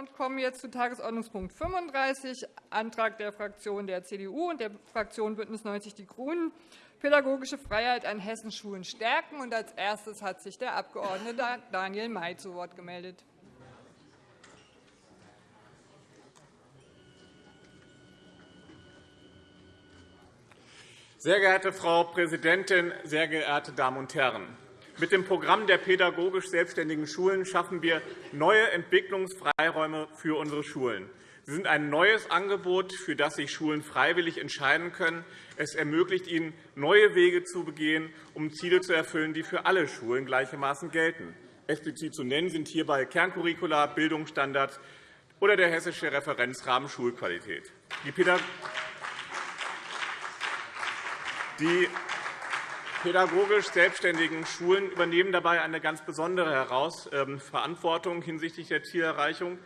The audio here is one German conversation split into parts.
und kommen jetzt zu Tagesordnungspunkt 35, Antrag der Fraktion der CDU und der Fraktion BÜNDNIS 90 die GRÜNEN, pädagogische Freiheit an Hessenschulen stärken. Und als erstes hat sich der Abg. Daniel May zu Wort gemeldet. Sehr geehrte Frau Präsidentin, sehr geehrte Damen und Herren! Mit dem Programm der pädagogisch selbstständigen Schulen schaffen wir neue Entwicklungsfreiräume für unsere Schulen. Sie sind ein neues Angebot, für das sich Schulen freiwillig entscheiden können. Es ermöglicht ihnen, neue Wege zu begehen, um Ziele zu erfüllen, die für alle Schulen gleichermaßen gelten. Explizit zu nennen sind hierbei Kerncurricula, Bildungsstandards oder der Hessische Referenzrahmen Schulqualität. Die pädagogisch selbstständigen Schulen übernehmen dabei eine ganz besondere Verantwortung hinsichtlich der Zielerreichung,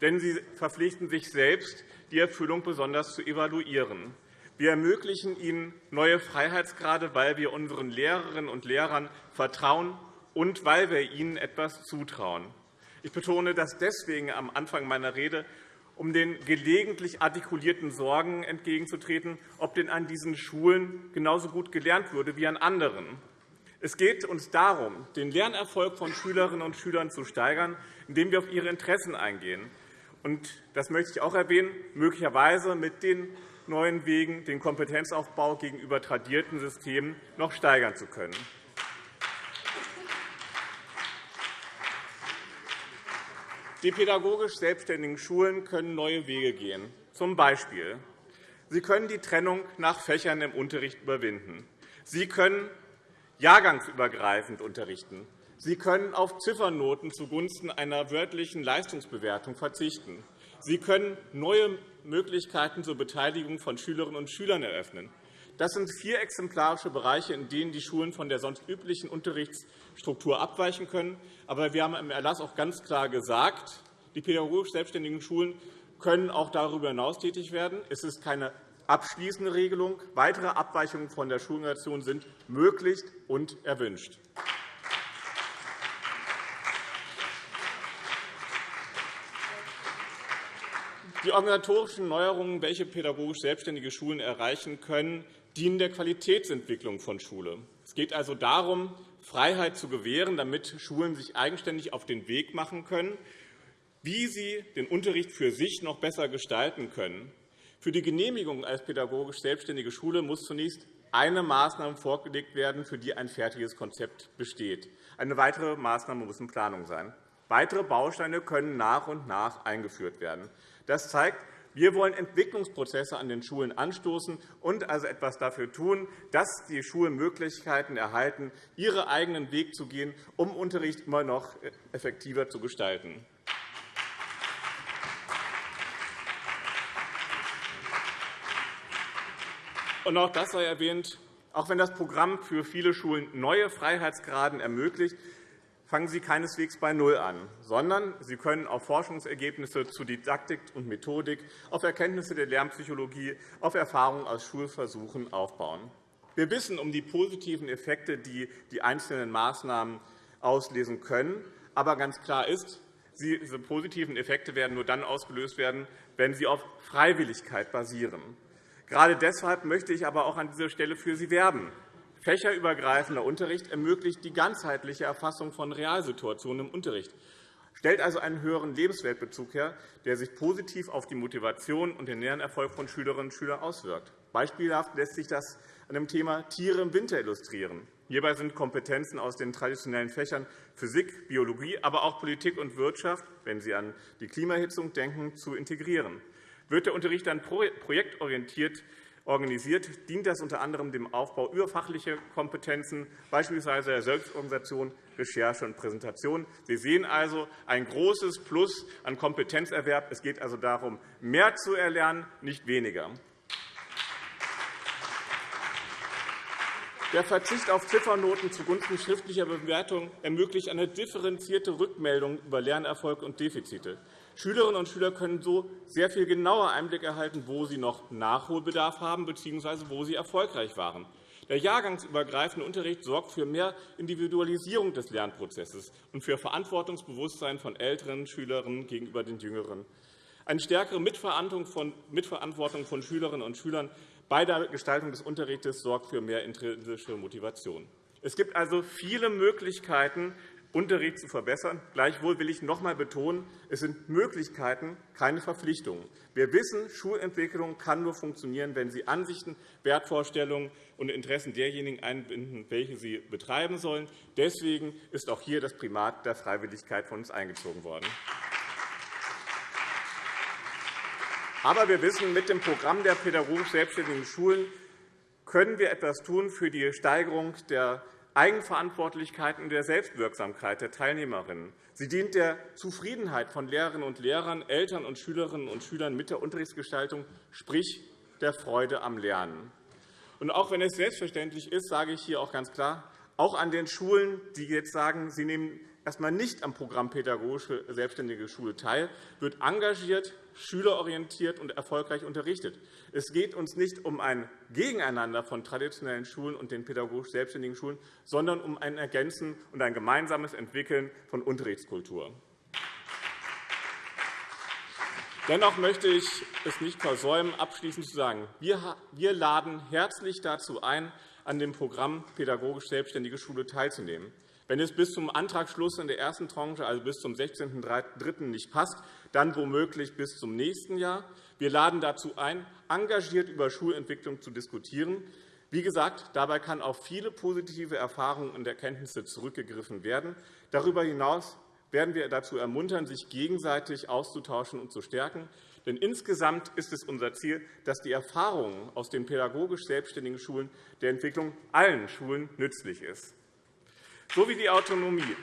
denn sie verpflichten sich selbst, die Erfüllung besonders zu evaluieren. Wir ermöglichen ihnen neue Freiheitsgrade, weil wir unseren Lehrerinnen und Lehrern vertrauen und weil wir ihnen etwas zutrauen. Ich betone das deswegen am Anfang meiner Rede, um den gelegentlich artikulierten Sorgen entgegenzutreten, ob denn an diesen Schulen genauso gut gelernt würde wie an anderen. Es geht uns darum, den Lernerfolg von Schülerinnen und Schülern zu steigern, indem wir auf ihre Interessen eingehen. das möchte ich auch erwähnen, möglicherweise mit den neuen Wegen den Kompetenzaufbau gegenüber tradierten Systemen noch steigern zu können. Die pädagogisch selbstständigen Schulen können neue Wege gehen. Zum Beispiel. Sie können die Trennung nach Fächern im Unterricht überwinden. Sie können jahrgangsübergreifend unterrichten. Sie können auf Ziffernoten zugunsten einer wörtlichen Leistungsbewertung verzichten. Sie können neue Möglichkeiten zur Beteiligung von Schülerinnen und Schülern eröffnen. Das sind vier exemplarische Bereiche, in denen die Schulen von der sonst üblichen Unterrichtsstruktur abweichen können. Aber wir haben im Erlass auch ganz klar gesagt, die pädagogisch selbstständigen Schulen können auch darüber hinaus tätig werden. Es ist keine abschließende Regelung. Weitere Abweichungen von der Schulorganisation sind möglich und erwünscht. Die organisatorischen Neuerungen, welche pädagogisch selbstständige Schulen erreichen können, dienen der Qualitätsentwicklung von Schule. Es geht also darum, Freiheit zu gewähren, damit Schulen sich eigenständig auf den Weg machen können, wie sie den Unterricht für sich noch besser gestalten können. Für die Genehmigung als pädagogisch selbstständige Schule muss zunächst eine Maßnahme vorgelegt werden, für die ein fertiges Konzept besteht. Eine weitere Maßnahme muss in Planung sein. Weitere Bausteine können nach und nach eingeführt werden. Das zeigt, wir wollen Entwicklungsprozesse an den Schulen anstoßen und also etwas dafür tun, dass die Schulen Möglichkeiten erhalten, ihren eigenen Weg zu gehen, um Unterricht immer noch effektiver zu gestalten. Und auch das sei erwähnt. Auch wenn das Programm für viele Schulen neue Freiheitsgraden ermöglicht, fangen Sie keineswegs bei Null an, sondern Sie können auf Forschungsergebnisse zu Didaktik und Methodik, auf Erkenntnisse der Lernpsychologie, auf Erfahrungen aus Schulversuchen aufbauen. Wir wissen um die positiven Effekte, die die einzelnen Maßnahmen auslesen können. Aber ganz klar ist, diese positiven Effekte werden nur dann ausgelöst werden, wenn sie auf Freiwilligkeit basieren. Gerade deshalb möchte ich aber auch an dieser Stelle für Sie werben. Fächerübergreifender Unterricht ermöglicht die ganzheitliche Erfassung von Realsituationen im Unterricht, stellt also einen höheren Lebensweltbezug her, der sich positiv auf die Motivation und den Lernerfolg von Schülerinnen und Schülern auswirkt. Beispielhaft lässt sich das an dem Thema Tiere im Winter illustrieren. Hierbei sind Kompetenzen aus den traditionellen Fächern Physik, Biologie, aber auch Politik und Wirtschaft, wenn Sie an die Klimahitzung denken, zu integrieren. Wird der Unterricht dann projektorientiert organisiert, dient das unter anderem dem Aufbau überfachlicher Kompetenzen, beispielsweise der Selbstorganisation, Recherche und Präsentation. Sie sehen also ein großes Plus an Kompetenzerwerb. Es geht also darum, mehr zu erlernen, nicht weniger. Der Verzicht auf Ziffernoten zugunsten schriftlicher Bewertung ermöglicht eine differenzierte Rückmeldung über Lernerfolg und Defizite. Schülerinnen und Schüler können so sehr viel genauer Einblick erhalten, wo sie noch Nachholbedarf haben bzw. wo sie erfolgreich waren. Der jahrgangsübergreifende Unterricht sorgt für mehr Individualisierung des Lernprozesses und für Verantwortungsbewusstsein von älteren Schülerinnen gegenüber den jüngeren. Eine stärkere Mitverantwortung von Schülerinnen und Schülern bei der Gestaltung des Unterrichts sorgt für mehr intrinsische Motivation. Es gibt also viele Möglichkeiten, Unterricht zu verbessern. Gleichwohl will ich noch einmal betonen, es sind Möglichkeiten, keine Verpflichtungen. Wir wissen, Schulentwicklung kann nur funktionieren, wenn sie Ansichten, Wertvorstellungen und Interessen derjenigen einbinden, welche sie betreiben sollen. Deswegen ist auch hier das Primat der Freiwilligkeit von uns eingezogen worden. Aber wir wissen, mit dem Programm der pädagogisch selbstständigen Schulen können wir etwas tun für die Steigerung der Eigenverantwortlichkeit und der Selbstwirksamkeit der Teilnehmerinnen. Sie dient der Zufriedenheit von Lehrerinnen und Lehrern, Eltern und Schülerinnen und Schülern mit der Unterrichtsgestaltung, sprich der Freude am Lernen. Und auch wenn es selbstverständlich ist, sage ich hier auch ganz klar, auch an den Schulen, die jetzt sagen, sie nehmen erst einmal nicht am Programm Pädagogische Selbstständige Schule teil, wird engagiert, schülerorientiert und erfolgreich unterrichtet. Es geht uns nicht um ein Gegeneinander von traditionellen Schulen und den pädagogisch selbstständigen Schulen, sondern um ein Ergänzen und ein gemeinsames Entwickeln von Unterrichtskultur. Dennoch möchte ich es nicht versäumen, abschließend zu sagen, wir laden herzlich dazu ein, an dem Programm Pädagogisch Selbstständige Schule teilzunehmen. Wenn es bis zum Antragsschluss in der ersten Tranche, also bis zum 16.03. nicht passt, dann womöglich bis zum nächsten Jahr. Wir laden dazu ein, engagiert über Schulentwicklung zu diskutieren. Wie gesagt, dabei kann auf viele positive Erfahrungen und Erkenntnisse zurückgegriffen werden. Darüber hinaus werden wir dazu ermuntern, sich gegenseitig auszutauschen und zu stärken. Denn insgesamt ist es unser Ziel, dass die Erfahrungen aus den pädagogisch selbstständigen Schulen der Entwicklung allen Schulen nützlich ist so wie die Autonomie,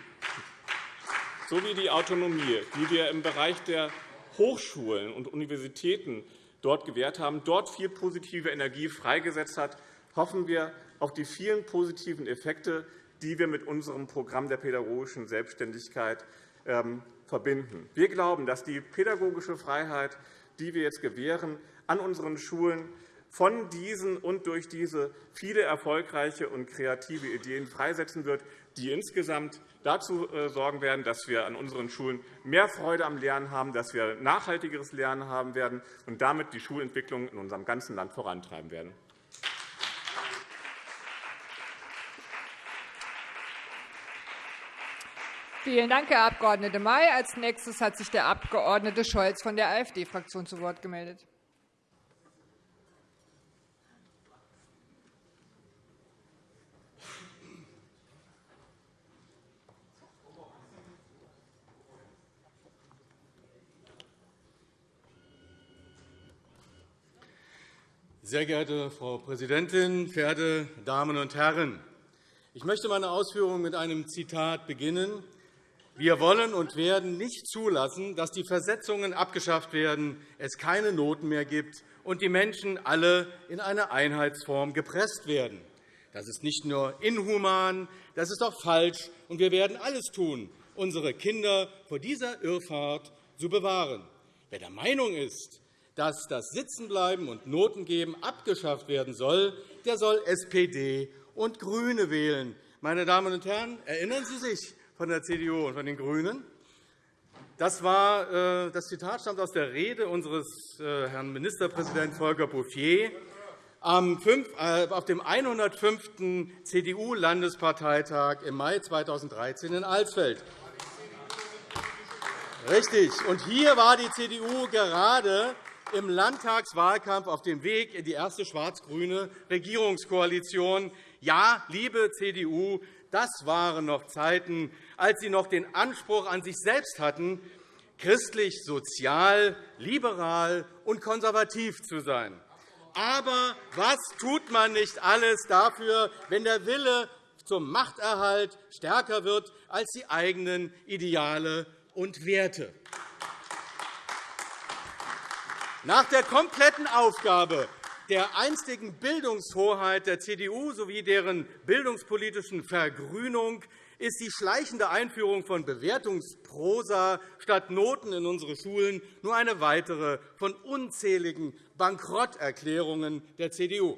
so wie die Autonomie, die wir im Bereich der Hochschulen und Universitäten dort gewährt haben, dort viel positive Energie freigesetzt hat, hoffen wir auf die vielen positiven Effekte, die wir mit unserem Programm der pädagogischen Selbstständigkeit ähm, verbinden. Wir glauben, dass die pädagogische Freiheit, die wir jetzt gewähren, an unseren Schulen von diesen und durch diese viele erfolgreiche und kreative Ideen freisetzen wird, die insgesamt dazu äh, sorgen werden, dass wir an unseren Schulen mehr Freude am Lernen haben, dass wir nachhaltigeres Lernen haben werden und damit die Schulentwicklung in unserem ganzen Land vorantreiben werden. Vielen Dank, Herr Abg. May. Als nächstes hat sich der Abg. Scholz von der AfD-Fraktion zu Wort gemeldet. Sehr geehrte Frau Präsidentin, verehrte Damen und Herren! Ich möchte meine Ausführungen mit einem Zitat beginnen. Wir wollen und werden nicht zulassen, dass die Versetzungen abgeschafft werden, es keine Noten mehr gibt und die Menschen alle in eine Einheitsform gepresst werden. Das ist nicht nur inhuman, das ist auch falsch, und wir werden alles tun, unsere Kinder vor dieser Irrfahrt zu bewahren. Wer der Meinung ist, dass das Sitzenbleiben und Notengeben abgeschafft werden soll, der soll SPD und GRÜNE wählen. Meine Damen und Herren, erinnern Sie sich von der CDU und von den GRÜNEN? Das, war, äh, das Zitat stammt aus der Rede unseres äh, Herrn Ministerpräsidenten Volker Bouffier äh, auf dem 105. CDU-Landesparteitag im Mai 2013 in Alsfeld. Richtig. Und hier war die CDU gerade im Landtagswahlkampf auf dem Weg in die erste schwarz-grüne Regierungskoalition. Ja, liebe CDU, das waren noch Zeiten, als Sie noch den Anspruch an sich selbst hatten, christlich, sozial, liberal und konservativ zu sein. Aber was tut man nicht alles dafür, wenn der Wille zum Machterhalt stärker wird als die eigenen Ideale und Werte? Nach der kompletten Aufgabe der einstigen Bildungshoheit der CDU sowie deren bildungspolitischen Vergrünung ist die schleichende Einführung von Bewertungsprosa statt Noten in unsere Schulen nur eine weitere von unzähligen Bankrotterklärungen der CDU.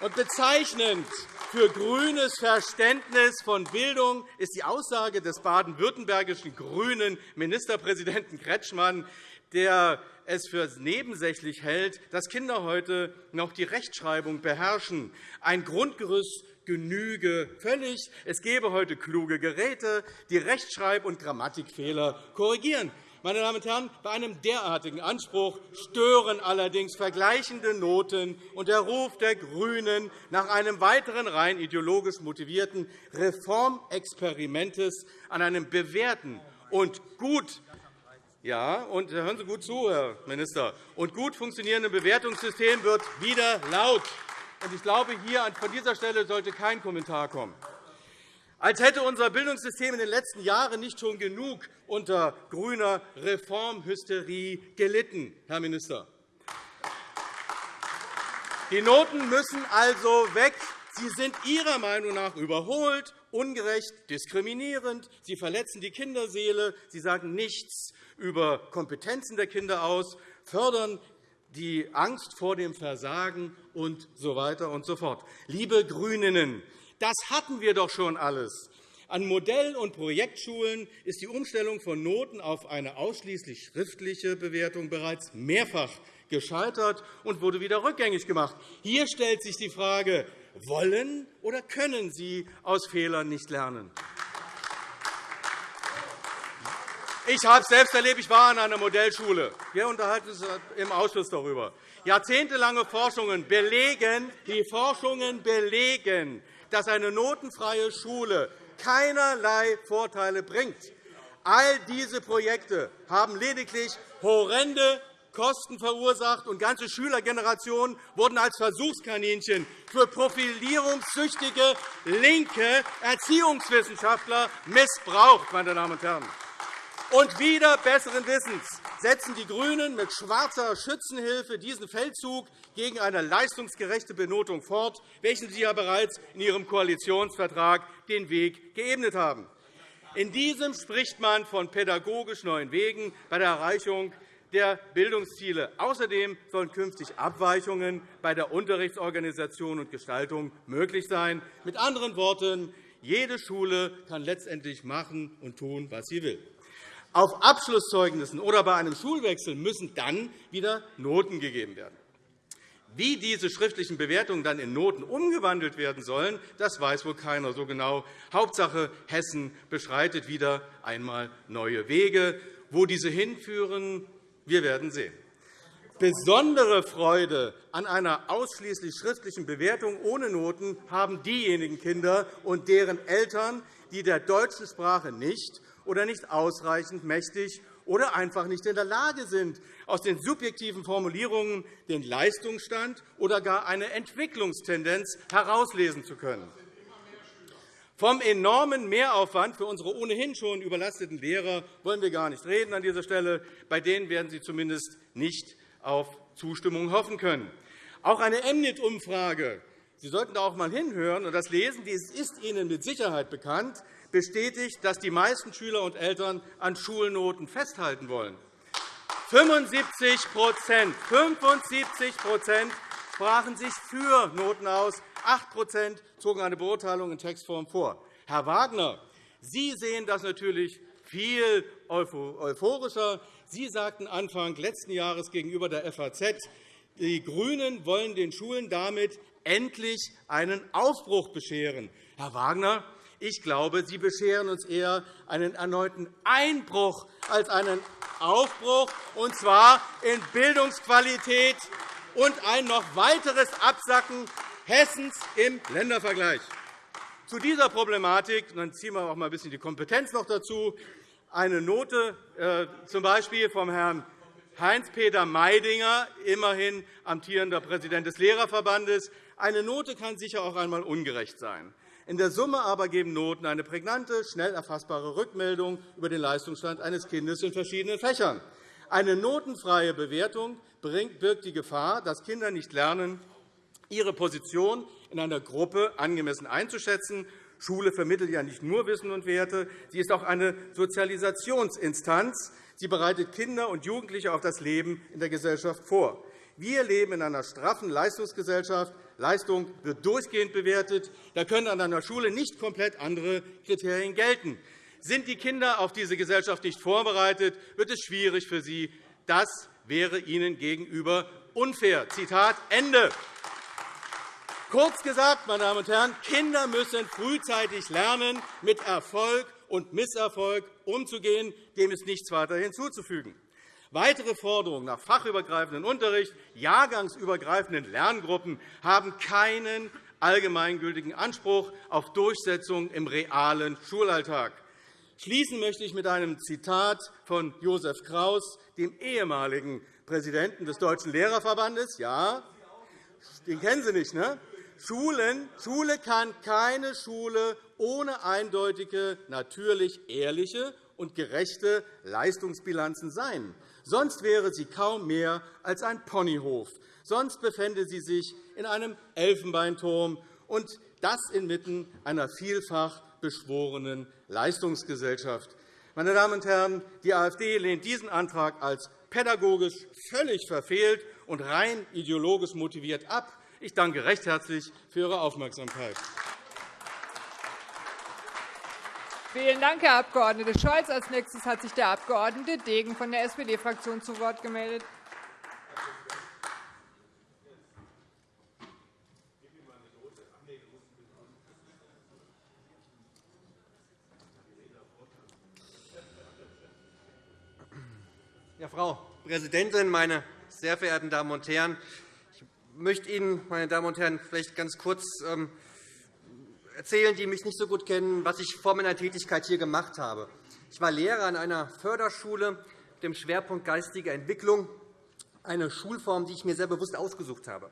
Und bezeichnend für grünes Verständnis von Bildung ist die Aussage des baden-württembergischen grünen Ministerpräsidenten Kretschmann, der es für nebensächlich hält, dass Kinder heute noch die Rechtschreibung beherrschen. Ein Grundgerüst genüge völlig. Es gebe heute kluge Geräte, die Rechtschreib- und Grammatikfehler korrigieren. Meine Damen und Herren, bei einem derartigen Anspruch stören allerdings vergleichende Noten und der Ruf der GRÜNEN nach einem weiteren rein ideologisch motivierten Reformexperimentes an einem bewährten und gut ja, und hören Sie gut zu, Herr Minister. Und gut funktionierendem Bewertungssystem wird wieder laut. Ich glaube, hier von dieser Stelle sollte kein Kommentar kommen. Als hätte unser Bildungssystem in den letzten Jahren nicht schon genug unter grüner Reformhysterie gelitten, Herr Minister. Die Noten müssen also weg. Sie sind Ihrer Meinung nach überholt, ungerecht, diskriminierend. Sie verletzen die Kinderseele. Sie sagen nichts über Kompetenzen der Kinder aus, fördern die Angst vor dem Versagen und so weiter und so fort. Liebe GRÜNEN, das hatten wir doch schon alles. An Modell- und Projektschulen ist die Umstellung von Noten auf eine ausschließlich schriftliche Bewertung bereits mehrfach gescheitert und wurde wieder rückgängig gemacht. Hier stellt sich die Frage, wollen oder können Sie aus Fehlern nicht lernen? Ich habe es selbst erlebt. Ich war an einer Modellschule. Wir unterhalten uns im Ausschuss darüber. Jahrzehntelange Forschungen belegen, die Forschungen belegen, dass eine notenfreie Schule keinerlei Vorteile bringt. All diese Projekte haben lediglich horrende Kosten verursacht, und ganze Schülergenerationen wurden als Versuchskaninchen für profilierungssüchtige linke Erziehungswissenschaftler missbraucht. Meine Damen und Herren. Und wieder besseren Wissens setzen die GRÜNEN mit schwarzer Schützenhilfe diesen Feldzug gegen eine leistungsgerechte Benotung fort, welchen Sie ja bereits in Ihrem Koalitionsvertrag den Weg geebnet haben. In diesem spricht man von pädagogisch neuen Wegen bei der Erreichung der Bildungsziele. Außerdem sollen künftig Abweichungen bei der Unterrichtsorganisation und Gestaltung möglich sein. Mit anderen Worten, jede Schule kann letztendlich machen und tun, was sie will. Auf Abschlusszeugnissen oder bei einem Schulwechsel müssen dann wieder Noten gegeben werden. Wie diese schriftlichen Bewertungen dann in Noten umgewandelt werden sollen, das weiß wohl keiner so genau. Hauptsache, Hessen beschreitet wieder einmal neue Wege. Wo diese hinführen, wir werden sehen. Besondere Freude an einer ausschließlich schriftlichen Bewertung ohne Noten haben diejenigen Kinder und deren Eltern, die der deutschen Sprache nicht oder nicht ausreichend mächtig oder einfach nicht in der Lage sind, aus den subjektiven Formulierungen den Leistungsstand oder gar eine Entwicklungstendenz herauslesen zu können. Vom enormen Mehraufwand für unsere ohnehin schon überlasteten Lehrer wollen wir gar nicht reden an dieser Stelle. Bei denen werden Sie zumindest nicht auf Zustimmung hoffen können. Auch eine MNIT-Umfrage Sie sollten da auch einmal hinhören und das lesen. Es ist Ihnen mit Sicherheit bekannt, bestätigt, dass die meisten Schüler und Eltern an Schulnoten festhalten wollen. 75 75% sprachen sich für Noten aus, 8% zogen eine Beurteilung in Textform vor. Herr Wagner, Sie sehen das natürlich viel euphorischer. Sie sagten Anfang letzten Jahres gegenüber der FAZ, die GRÜNEN wollen den Schulen damit endlich einen Aufbruch bescheren. Herr Wagner, ich glaube, Sie bescheren uns eher einen erneuten Einbruch als einen Aufbruch, und zwar in Bildungsqualität und ein noch weiteres Absacken Hessens im Ländervergleich. Zu dieser Problematik dann ziehen wir auch mal ein bisschen die Kompetenz noch dazu. Eine Note äh, z. B. vom Herrn Heinz-Peter Meidinger, immerhin amtierender Präsident des Lehrerverbandes. Eine Note kann sicher auch einmal ungerecht sein. In der Summe aber geben Noten eine prägnante, schnell erfassbare Rückmeldung über den Leistungsstand eines Kindes in verschiedenen Fächern. Eine notenfreie Bewertung birgt die Gefahr, dass Kinder nicht lernen, ihre Position in einer Gruppe angemessen einzuschätzen. Schule vermittelt ja nicht nur Wissen und Werte, sie ist auch eine Sozialisationsinstanz. Sie bereitet Kinder und Jugendliche auf das Leben in der Gesellschaft vor. Wir leben in einer straffen Leistungsgesellschaft. Leistung wird durchgehend bewertet. Da können an einer Schule nicht komplett andere Kriterien gelten. Sind die Kinder auf diese Gesellschaft nicht vorbereitet, wird es schwierig für sie. Das wäre ihnen gegenüber unfair. Zitat Ende. Kurz gesagt, meine Damen und Herren, Kinder müssen frühzeitig lernen, mit Erfolg und Misserfolg umzugehen. Dem ist nichts weiter hinzuzufügen. Weitere Forderungen nach fachübergreifendem Unterricht, jahrgangsübergreifenden Lerngruppen haben keinen allgemeingültigen Anspruch auf Durchsetzung im realen Schulalltag. Schließen möchte ich mit einem Zitat von Josef Kraus, dem ehemaligen Präsidenten des Deutschen Lehrerverbandes. Ja, den kennen Sie nicht, ne? Schulen, Schule kann keine Schule ohne eindeutige, natürlich ehrliche und gerechte Leistungsbilanzen sein. Sonst wäre sie kaum mehr als ein Ponyhof. Sonst befände sie sich in einem Elfenbeinturm, und das inmitten einer vielfach beschworenen Leistungsgesellschaft. Meine Damen und Herren, die AfD lehnt diesen Antrag als pädagogisch völlig verfehlt und rein ideologisch motiviert ab. Ich danke recht herzlich für Ihre Aufmerksamkeit. Vielen Dank, Herr Abg. Scholz. Als nächstes hat sich der Abg. Degen von der SPD-Fraktion zu Wort gemeldet. Ja, Frau Präsidentin, meine sehr verehrten Damen und Herren! möchte Ihnen, meine Damen und Herren, vielleicht ganz kurz ähm, erzählen, die mich nicht so gut kennen, was ich vor meiner Tätigkeit hier gemacht habe. Ich war Lehrer an einer Förderschule mit dem Schwerpunkt geistige Entwicklung, eine Schulform, die ich mir sehr bewusst ausgesucht habe.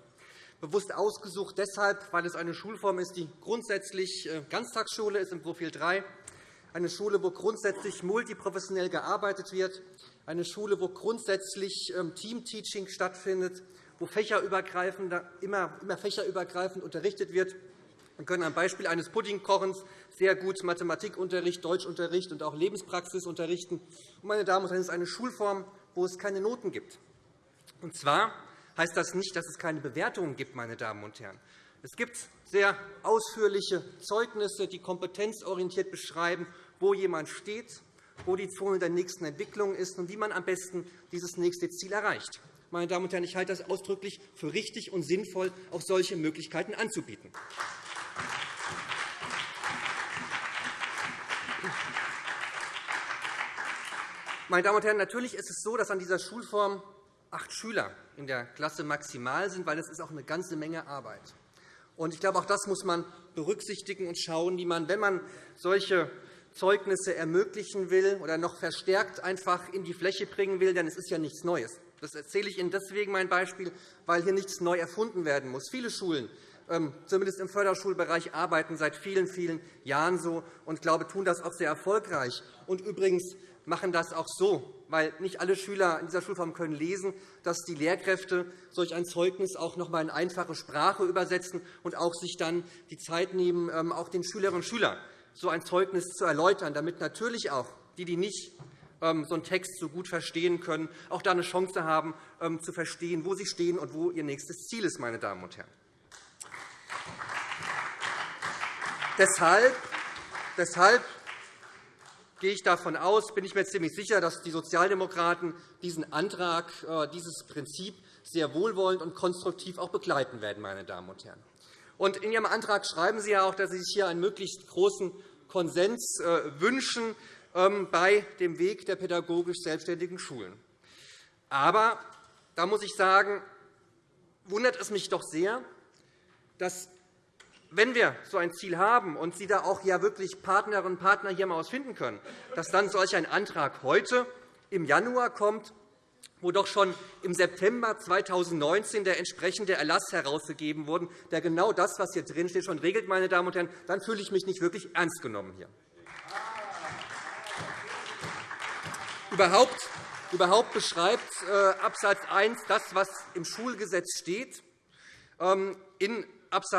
Bewusst ausgesucht deshalb, weil es eine Schulform ist, die grundsätzlich äh, Ganztagsschule ist im Profil 3, eine Schule, wo grundsätzlich multiprofessionell gearbeitet wird, eine Schule, wo grundsätzlich ähm, Teamteaching stattfindet, wo fächerübergreifend, immer, immer fächerübergreifend unterrichtet wird. Wir können am Beispiel eines Puddingkochens sehr gut Mathematikunterricht, Deutschunterricht und auch Lebenspraxis unterrichten. Meine Damen und Herren, es ist eine Schulform, wo es keine Noten gibt. Und zwar heißt das nicht, dass es keine Bewertungen gibt. Meine Damen und Herren. Es gibt sehr ausführliche Zeugnisse, die kompetenzorientiert beschreiben, wo jemand steht, wo die Zone der nächsten Entwicklung ist und wie man am besten dieses nächste Ziel erreicht. Meine Damen und Herren, ich halte das ausdrücklich für richtig und sinnvoll, auch solche Möglichkeiten anzubieten. Meine Damen und Herren, natürlich ist es so, dass an dieser Schulform acht Schüler in der Klasse maximal sind, weil es ist auch eine ganze Menge Arbeit. Ich glaube, auch das muss man berücksichtigen und schauen, wie man, wenn man solche Zeugnisse ermöglichen will oder noch verstärkt einfach in die Fläche bringen will, denn es ist ja nichts Neues. Das erzähle ich Ihnen deswegen mein Beispiel, weil hier nichts neu erfunden werden muss. Viele Schulen, ähm, zumindest im Förderschulbereich, arbeiten seit vielen, vielen Jahren so und glaube, tun das auch sehr erfolgreich. Und übrigens machen das auch so, weil nicht alle Schüler in dieser Schulform können lesen, dass die Lehrkräfte solch ein Zeugnis auch noch einmal in einfache Sprache übersetzen und auch sich dann die Zeit nehmen, ähm, auch den Schülerinnen und Schülern so ein Zeugnis zu erläutern, damit natürlich auch die, die nicht ähm, so einen Text so gut verstehen können, auch da eine Chance haben, ähm, zu verstehen, wo sie stehen und wo ihr nächstes Ziel ist. Meine Damen und Herren. Deshalb, deshalb gehe ich davon aus, bin ich mir ziemlich sicher, dass die Sozialdemokraten diesen Antrag, äh, dieses Prinzip sehr wohlwollend und konstruktiv auch begleiten werden. Meine Damen und Herren. in Ihrem Antrag schreiben Sie ja auch, dass Sie sich hier einen möglichst großen Konsens äh, wünschen ähm, bei dem Weg der pädagogisch selbstständigen Schulen. Aber da muss ich sagen, wundert es mich doch sehr, dass wenn wir so ein Ziel haben und Sie da auch ja wirklich Partnerinnen und Partner hier mal finden können, dass dann solch ein Antrag heute im Januar kommt, wo doch schon im September 2019 der entsprechende Erlass herausgegeben wurde, der genau das, was hier drinsteht, schon regelt, meine Damen und Herren, dann fühle ich mich nicht wirklich ernst genommen hier. Überhaupt, überhaupt beschreibt äh, Abs. 1 das, was im Schulgesetz steht. Ähm, in Abs.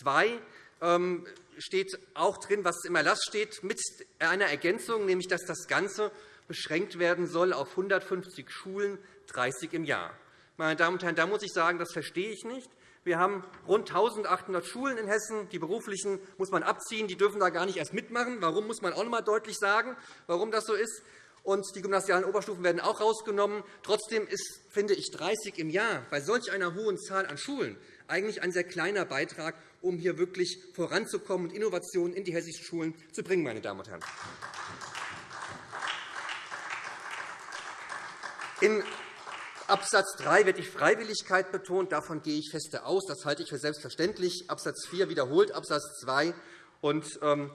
2 ähm, steht auch drin, was im Erlass steht, mit einer Ergänzung, nämlich dass das Ganze beschränkt werden soll auf 150 Schulen, 30 im Jahr. Meine Damen und Herren, da muss ich sagen, das verstehe ich nicht. Wir haben rund 1.800 Schulen in Hessen. Die beruflichen muss man abziehen. Die dürfen da gar nicht erst mitmachen. Warum, muss man auch noch einmal deutlich sagen, warum das so ist. Und die gymnasialen Oberstufen werden auch herausgenommen. Trotzdem ist, finde ich, 30 im Jahr bei solch einer hohen Zahl an Schulen eigentlich ein sehr kleiner Beitrag, um hier wirklich voranzukommen und Innovationen in die hessischen Schulen zu bringen. Meine Damen und Herren. In Absatz 3 wird die Freiwilligkeit betont. Davon gehe ich feste aus. Das halte ich für selbstverständlich. Absatz 4 wiederholt Absatz 2. Und, ähm,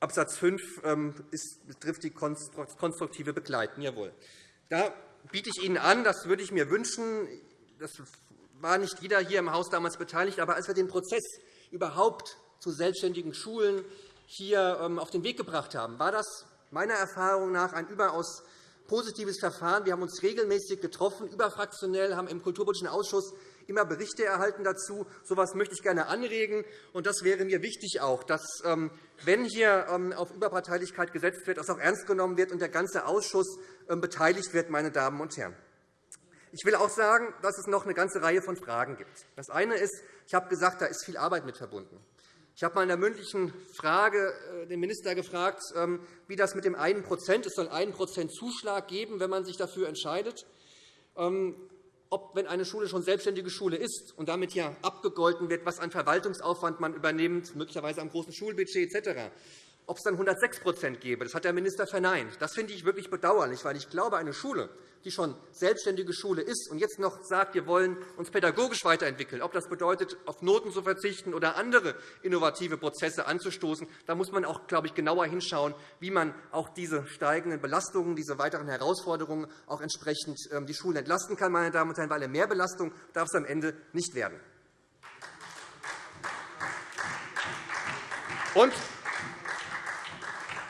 Absatz 5 ähm, ist, betrifft die konstruktive Begleiten. Jawohl. Da biete ich Ihnen an, das würde ich mir wünschen, das war nicht jeder hier im Haus damals beteiligt, aber als wir den Prozess überhaupt zu selbstständigen Schulen hier ähm, auf den Weg gebracht haben, war das meiner Erfahrung nach ein überaus positives Verfahren. Wir haben uns regelmäßig getroffen, überfraktionell, haben im Kulturpolitischen Ausschuss immer Berichte erhalten dazu. So etwas möchte ich gerne anregen. Und das wäre mir wichtig auch, dass, ähm, wenn hier ähm, auf Überparteilichkeit gesetzt wird, das auch ernst genommen wird und der ganze Ausschuss beteiligt wird. Meine Damen und Herren. Ich will auch sagen, dass es noch eine ganze Reihe von Fragen gibt. Das eine ist, ich habe gesagt, da ist viel Arbeit mit verbunden. Ich habe einmal in der mündlichen Frage äh, den Minister gefragt, ähm, wie das mit dem 1% Es soll 1 Zuschlag geben, wenn man sich dafür entscheidet. Ähm, ob, wenn eine Schule schon selbstständige Schule ist und damit ja abgegolten wird, was an Verwaltungsaufwand man übernimmt, möglicherweise am großen Schulbudget etc., ob es dann 106 gäbe. Das hat der Minister verneint. Das finde ich wirklich bedauerlich, weil ich glaube, eine Schule, die schon selbstständige Schule ist und jetzt noch sagt, wir wollen uns pädagogisch weiterentwickeln, ob das bedeutet, auf Noten zu verzichten oder andere innovative Prozesse anzustoßen, da muss man auch, glaube ich, genauer hinschauen, wie man auch diese steigenden Belastungen, diese weiteren Herausforderungen auch entsprechend ähm, die Schulen entlasten kann, meine Damen und Herren, weil eine Mehrbelastung darf es am Ende nicht werden. Und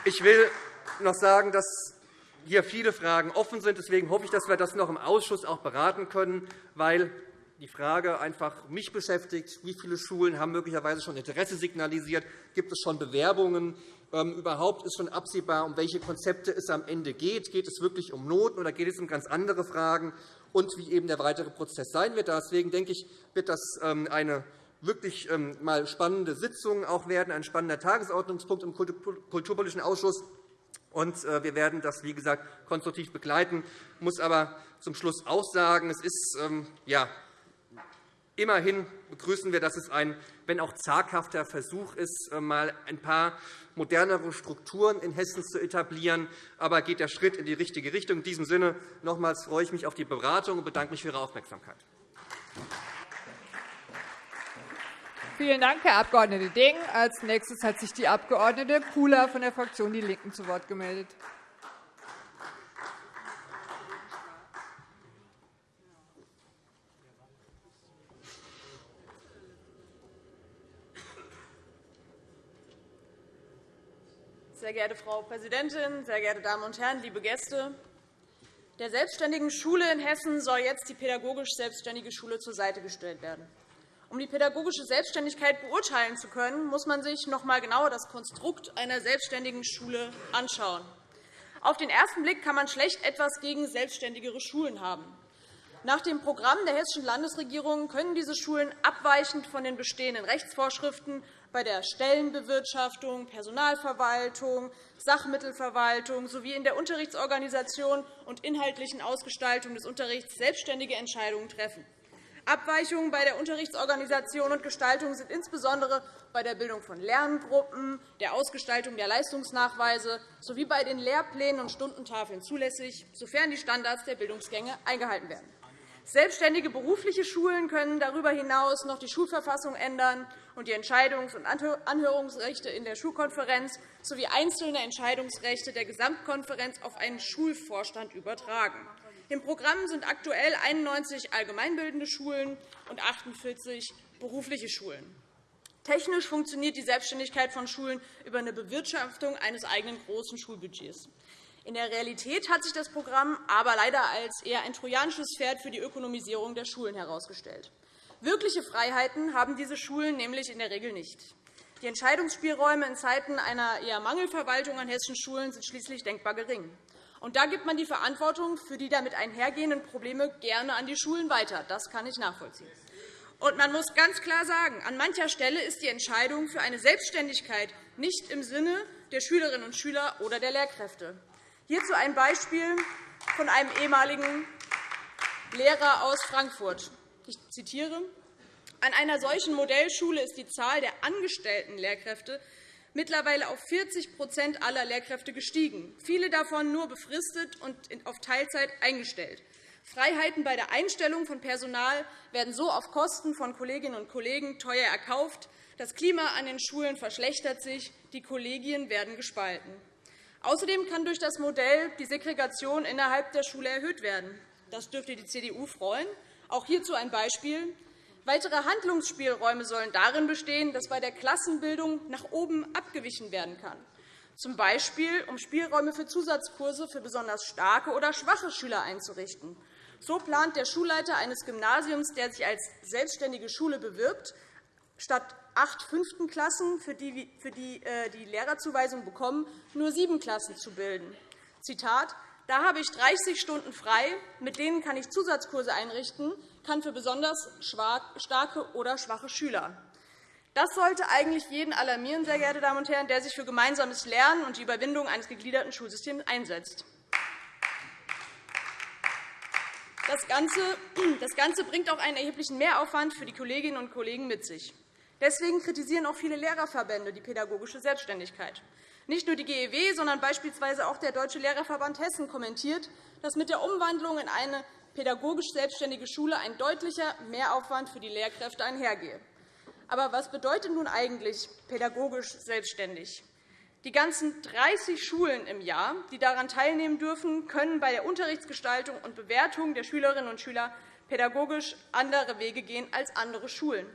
ich will noch sagen, dass hier viele Fragen offen sind. Deswegen hoffe ich, dass wir das noch im Ausschuss auch beraten können, weil die Frage einfach mich beschäftigt, wie viele Schulen haben möglicherweise schon Interesse signalisiert, gibt es schon Bewerbungen, ähm, überhaupt ist schon absehbar, um welche Konzepte es am Ende geht. Geht es wirklich um Noten oder geht es um ganz andere Fragen und wie eben der weitere Prozess sein wird. Deswegen denke ich, wird das ähm, eine wirklich ähm, mal spannende Sitzung auch werden, ein spannender Tagesordnungspunkt im Kulturpolitischen Ausschuss. Und äh, wir werden das, wie gesagt, konstruktiv begleiten. Ich muss aber zum Schluss auch sagen, es ist ähm, ja, immerhin begrüßen wir, dass es ein, wenn auch zaghafter Versuch ist, äh, mal ein paar modernere Strukturen in Hessen zu etablieren. Aber geht der Schritt in die richtige Richtung. In diesem Sinne nochmals freue ich mich auf die Beratung und bedanke mich für Ihre Aufmerksamkeit. Vielen Dank, Herr Abg. Ding. Als nächstes hat sich die Abg. Kula von der Fraktion Die Linken zu Wort gemeldet. Sehr geehrte Frau Präsidentin, sehr geehrte Damen und Herren, liebe Gäste! Der selbstständigen Schule in Hessen soll jetzt die pädagogisch selbstständige Schule zur Seite gestellt werden. Um die pädagogische Selbstständigkeit beurteilen zu können, muss man sich noch einmal genauer das Konstrukt einer selbstständigen Schule anschauen. Auf den ersten Blick kann man schlecht etwas gegen selbstständigere Schulen haben. Nach dem Programm der Hessischen Landesregierung können diese Schulen abweichend von den bestehenden Rechtsvorschriften bei der Stellenbewirtschaftung, Personalverwaltung, Sachmittelverwaltung sowie in der Unterrichtsorganisation und inhaltlichen Ausgestaltung des Unterrichts selbstständige Entscheidungen treffen. Abweichungen bei der Unterrichtsorganisation und Gestaltung sind insbesondere bei der Bildung von Lerngruppen, der Ausgestaltung der Leistungsnachweise sowie bei den Lehrplänen und Stundentafeln zulässig, sofern die Standards der Bildungsgänge eingehalten werden. Selbstständige berufliche Schulen können darüber hinaus noch die Schulverfassung ändern und die Entscheidungs- und Anhörungsrechte in der Schulkonferenz sowie einzelne Entscheidungsrechte der Gesamtkonferenz auf einen Schulvorstand übertragen. Im Programm sind aktuell 91 allgemeinbildende Schulen und 48 berufliche Schulen. Technisch funktioniert die Selbstständigkeit von Schulen über eine Bewirtschaftung eines eigenen großen Schulbudgets. In der Realität hat sich das Programm aber leider als eher ein trojanisches Pferd für die Ökonomisierung der Schulen herausgestellt. Wirkliche Freiheiten haben diese Schulen nämlich in der Regel nicht. Die Entscheidungsspielräume in Zeiten einer eher Mangelverwaltung an hessischen Schulen sind schließlich denkbar gering. Und da gibt man die Verantwortung für die damit einhergehenden Probleme gerne an die Schulen weiter. Das kann ich nachvollziehen. Und man muss ganz klar sagen, an mancher Stelle ist die Entscheidung für eine Selbstständigkeit nicht im Sinne der Schülerinnen und Schüler oder der Lehrkräfte. Hierzu ein Beispiel von einem ehemaligen Lehrer aus Frankfurt. Ich zitiere. An einer solchen Modellschule ist die Zahl der angestellten Lehrkräfte mittlerweile auf 40% aller Lehrkräfte gestiegen, viele davon nur befristet und auf Teilzeit eingestellt. Freiheiten bei der Einstellung von Personal werden so auf Kosten von Kolleginnen und Kollegen teuer erkauft. Das Klima an den Schulen verschlechtert sich, die Kollegien werden gespalten. Außerdem kann durch das Modell die Segregation innerhalb der Schule erhöht werden. Das dürfte die CDU freuen. Auch hierzu ein Beispiel. Weitere Handlungsspielräume sollen darin bestehen, dass bei der Klassenbildung nach oben abgewichen werden kann, z. B. um Spielräume für Zusatzkurse für besonders starke oder schwache Schüler einzurichten. So plant der Schulleiter eines Gymnasiums, der sich als selbstständige Schule bewirbt, statt acht fünften Klassen, für die äh, die Lehrerzuweisung bekommen, nur sieben Klassen zu bilden. Zitat da habe ich 30 Stunden frei, mit denen kann ich Zusatzkurse einrichten, kann für besonders starke oder schwache Schüler. Das sollte eigentlich jeden alarmieren, sehr geehrte Damen und Herren, der sich für gemeinsames Lernen und die Überwindung eines gegliederten Schulsystems einsetzt. Das Ganze, das Ganze bringt auch einen erheblichen Mehraufwand für die Kolleginnen und Kollegen mit sich. Deswegen kritisieren auch viele Lehrerverbände die pädagogische Selbstständigkeit. Nicht nur die GEW, sondern beispielsweise auch der Deutsche Lehrerverband Hessen kommentiert, dass mit der Umwandlung in eine pädagogisch selbstständige Schule ein deutlicher Mehraufwand für die Lehrkräfte einhergehe. Aber was bedeutet nun eigentlich pädagogisch selbstständig? Die ganzen 30 Schulen im Jahr, die daran teilnehmen dürfen, können bei der Unterrichtsgestaltung und Bewertung der Schülerinnen und Schüler pädagogisch andere Wege gehen als andere Schulen.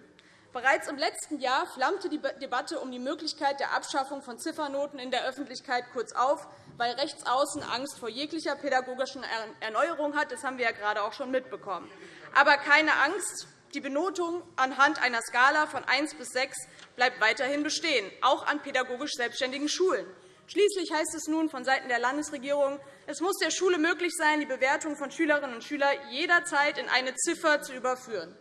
Bereits im letzten Jahr flammte die Debatte um die Möglichkeit der Abschaffung von Ziffernoten in der Öffentlichkeit kurz auf, weil rechts außen Angst vor jeglicher pädagogischen Erneuerung hat. Das haben wir ja gerade auch schon mitbekommen. Aber keine Angst, die Benotung anhand einer Skala von 1 bis 6 bleibt weiterhin bestehen, auch an pädagogisch selbstständigen Schulen. Schließlich heißt es nun vonseiten der Landesregierung, es muss der Schule möglich sein, die Bewertung von Schülerinnen und Schülern jederzeit in eine Ziffer zu überführen.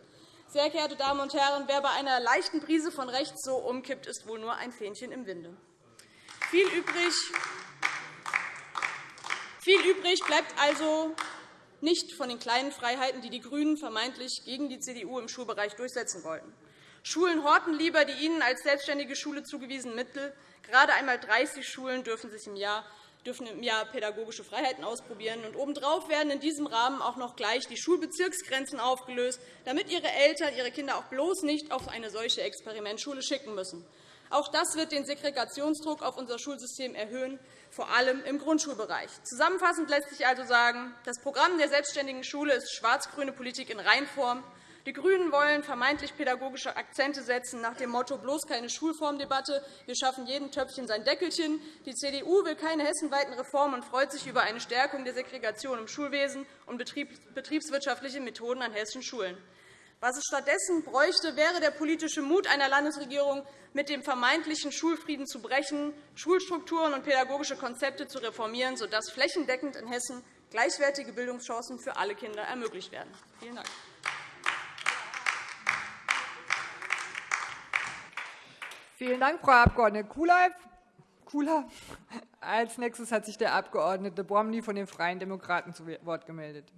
Sehr geehrte Damen und Herren, wer bei einer leichten Prise von rechts so umkippt, ist wohl nur ein Fähnchen im Winde. Viel übrig, viel übrig bleibt also nicht von den kleinen Freiheiten, die die GRÜNEN vermeintlich gegen die CDU im Schulbereich durchsetzen wollten. Schulen horten lieber die ihnen als selbstständige Schule zugewiesenen Mittel. Gerade einmal 30 Schulen dürfen sich im Jahr dürfen im Jahr pädagogische Freiheiten ausprobieren. Und obendrauf werden in diesem Rahmen auch noch gleich die Schulbezirksgrenzen aufgelöst, damit ihre Eltern ihre Kinder auch bloß nicht auf eine solche Experimentschule schicken müssen. Auch das wird den Segregationsdruck auf unser Schulsystem erhöhen, vor allem im Grundschulbereich. Zusammenfassend lässt sich also sagen, das Programm der selbstständigen Schule ist schwarz-grüne Politik in Reinform. Die GRÜNEN wollen vermeintlich pädagogische Akzente setzen, nach dem Motto bloß keine Schulformdebatte, wir schaffen jedem Töpfchen sein Deckelchen. Die CDU will keine hessenweiten Reformen und freut sich über eine Stärkung der Segregation im Schulwesen und betriebswirtschaftliche Methoden an hessischen Schulen. Was es stattdessen bräuchte, wäre der politische Mut einer Landesregierung, mit dem vermeintlichen Schulfrieden zu brechen, Schulstrukturen und pädagogische Konzepte zu reformieren, sodass flächendeckend in Hessen gleichwertige Bildungschancen für alle Kinder ermöglicht werden. Vielen Dank. Vielen Dank, Frau Abg. Kula. Als nächstes hat sich der Abg. Bromley von den Freien Demokraten zu Wort gemeldet.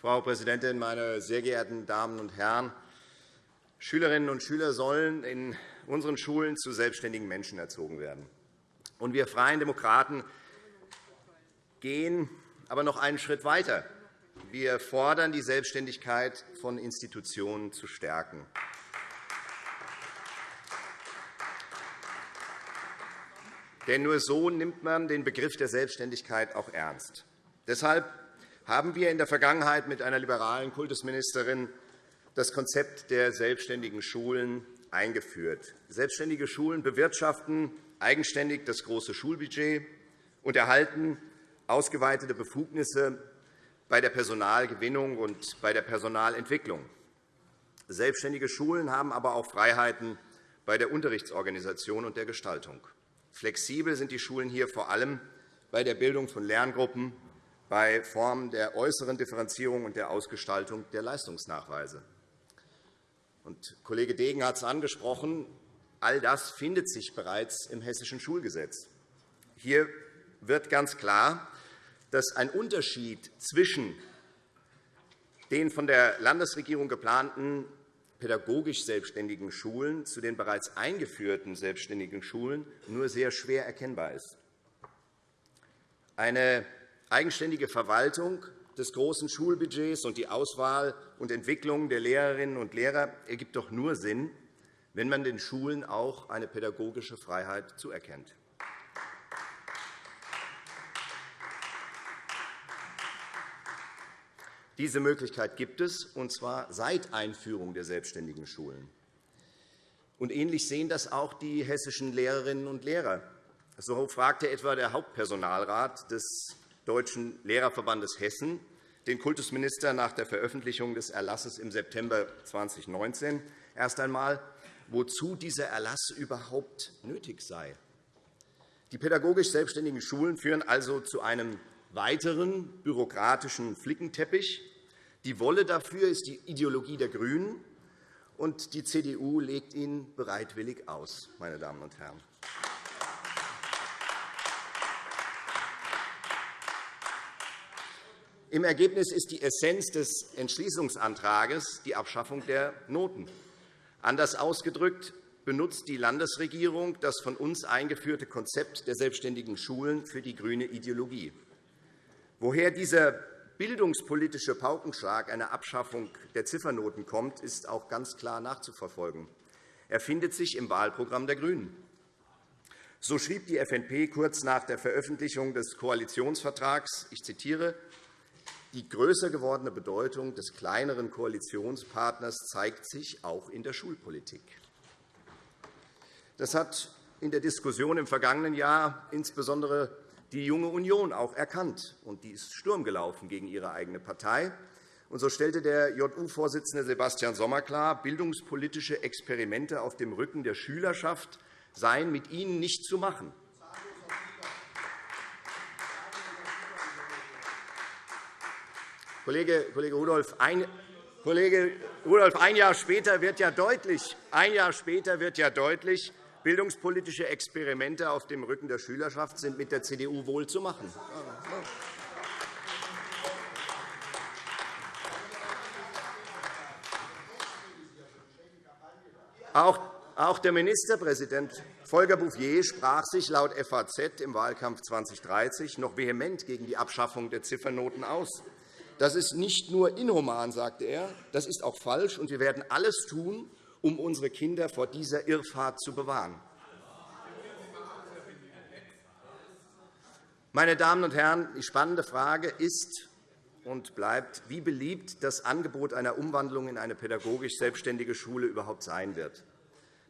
Frau Präsidentin, meine sehr geehrten Damen und Herren! Schülerinnen und Schüler sollen in unseren Schulen zu selbstständigen Menschen erzogen werden. wir Freien Demokraten gehen aber noch einen Schritt weiter. Wir fordern, die Selbstständigkeit von Institutionen zu stärken. Denn nur so nimmt man den Begriff der Selbstständigkeit auch ernst. Deshalb haben wir in der Vergangenheit mit einer liberalen Kultusministerin das Konzept der selbstständigen Schulen eingeführt. Selbstständige Schulen bewirtschaften eigenständig das große Schulbudget und erhalten ausgeweitete Befugnisse bei der Personalgewinnung und bei der Personalentwicklung. Selbstständige Schulen haben aber auch Freiheiten bei der Unterrichtsorganisation und der Gestaltung. Flexibel sind die Schulen hier vor allem bei der Bildung von Lerngruppen, bei Formen der äußeren Differenzierung und der Ausgestaltung der Leistungsnachweise. Und Kollege Degen hat es angesprochen. All das findet sich bereits im Hessischen Schulgesetz. Hier wird ganz klar, dass ein Unterschied zwischen den von der Landesregierung geplanten pädagogisch selbstständigen Schulen zu den bereits eingeführten selbstständigen Schulen nur sehr schwer erkennbar ist. Eine eigenständige Verwaltung des großen Schulbudgets und die Auswahl und Entwicklung der Lehrerinnen und Lehrer ergibt doch nur Sinn, wenn man den Schulen auch eine pädagogische Freiheit zuerkennt. Diese Möglichkeit gibt es, und zwar seit Einführung der selbstständigen Schulen. Und ähnlich sehen das auch die hessischen Lehrerinnen und Lehrer. So fragte etwa der Hauptpersonalrat des Deutschen Lehrerverbandes Hessen den Kultusminister nach der Veröffentlichung des Erlasses im September 2019 erst einmal, wozu dieser Erlass überhaupt nötig sei. Die pädagogisch selbstständigen Schulen führen also zu einem weiteren bürokratischen Flickenteppich. Die Wolle dafür ist die Ideologie der GRÜNEN, und die CDU legt ihn bereitwillig aus. Meine Damen und Herren. Im Ergebnis ist die Essenz des Entschließungsantrags die Abschaffung der Noten. Anders ausgedrückt benutzt die Landesregierung das von uns eingeführte Konzept der selbstständigen Schulen für die grüne Ideologie. Woher dieser bildungspolitische Paukenschlag einer Abschaffung der Ziffernoten kommt, ist auch ganz klar nachzuverfolgen. Er findet sich im Wahlprogramm der GRÜNEN. So schrieb die FNP kurz nach der Veröffentlichung des Koalitionsvertrags, ich zitiere, die größer gewordene Bedeutung des kleineren Koalitionspartners zeigt sich auch in der Schulpolitik. Das hat in der Diskussion im vergangenen Jahr insbesondere die Junge Union auch erkannt, und die ist Sturm gelaufen gegen ihre eigene Partei. Und so stellte der JU-Vorsitzende Sebastian Sommer klar, bildungspolitische Experimente auf dem Rücken der Schülerschaft seien mit ihnen nicht zu machen. Kollege, Rudolph, ein, Kollege Rudolph, ein Jahr später wird ja deutlich, ein Jahr später wird ja deutlich, Bildungspolitische Experimente auf dem Rücken der Schülerschaft sind mit der CDU wohl zu machen. Auch der Ministerpräsident Volker Bouffier sprach sich laut FAZ im Wahlkampf 2030 noch vehement gegen die Abschaffung der Ziffernoten aus. Das ist nicht nur inhuman, sagte er, das ist auch falsch, und wir werden alles tun, um unsere Kinder vor dieser Irrfahrt zu bewahren. Meine Damen und Herren, die spannende Frage ist und bleibt, wie beliebt das Angebot einer Umwandlung in eine pädagogisch selbstständige Schule überhaupt sein wird.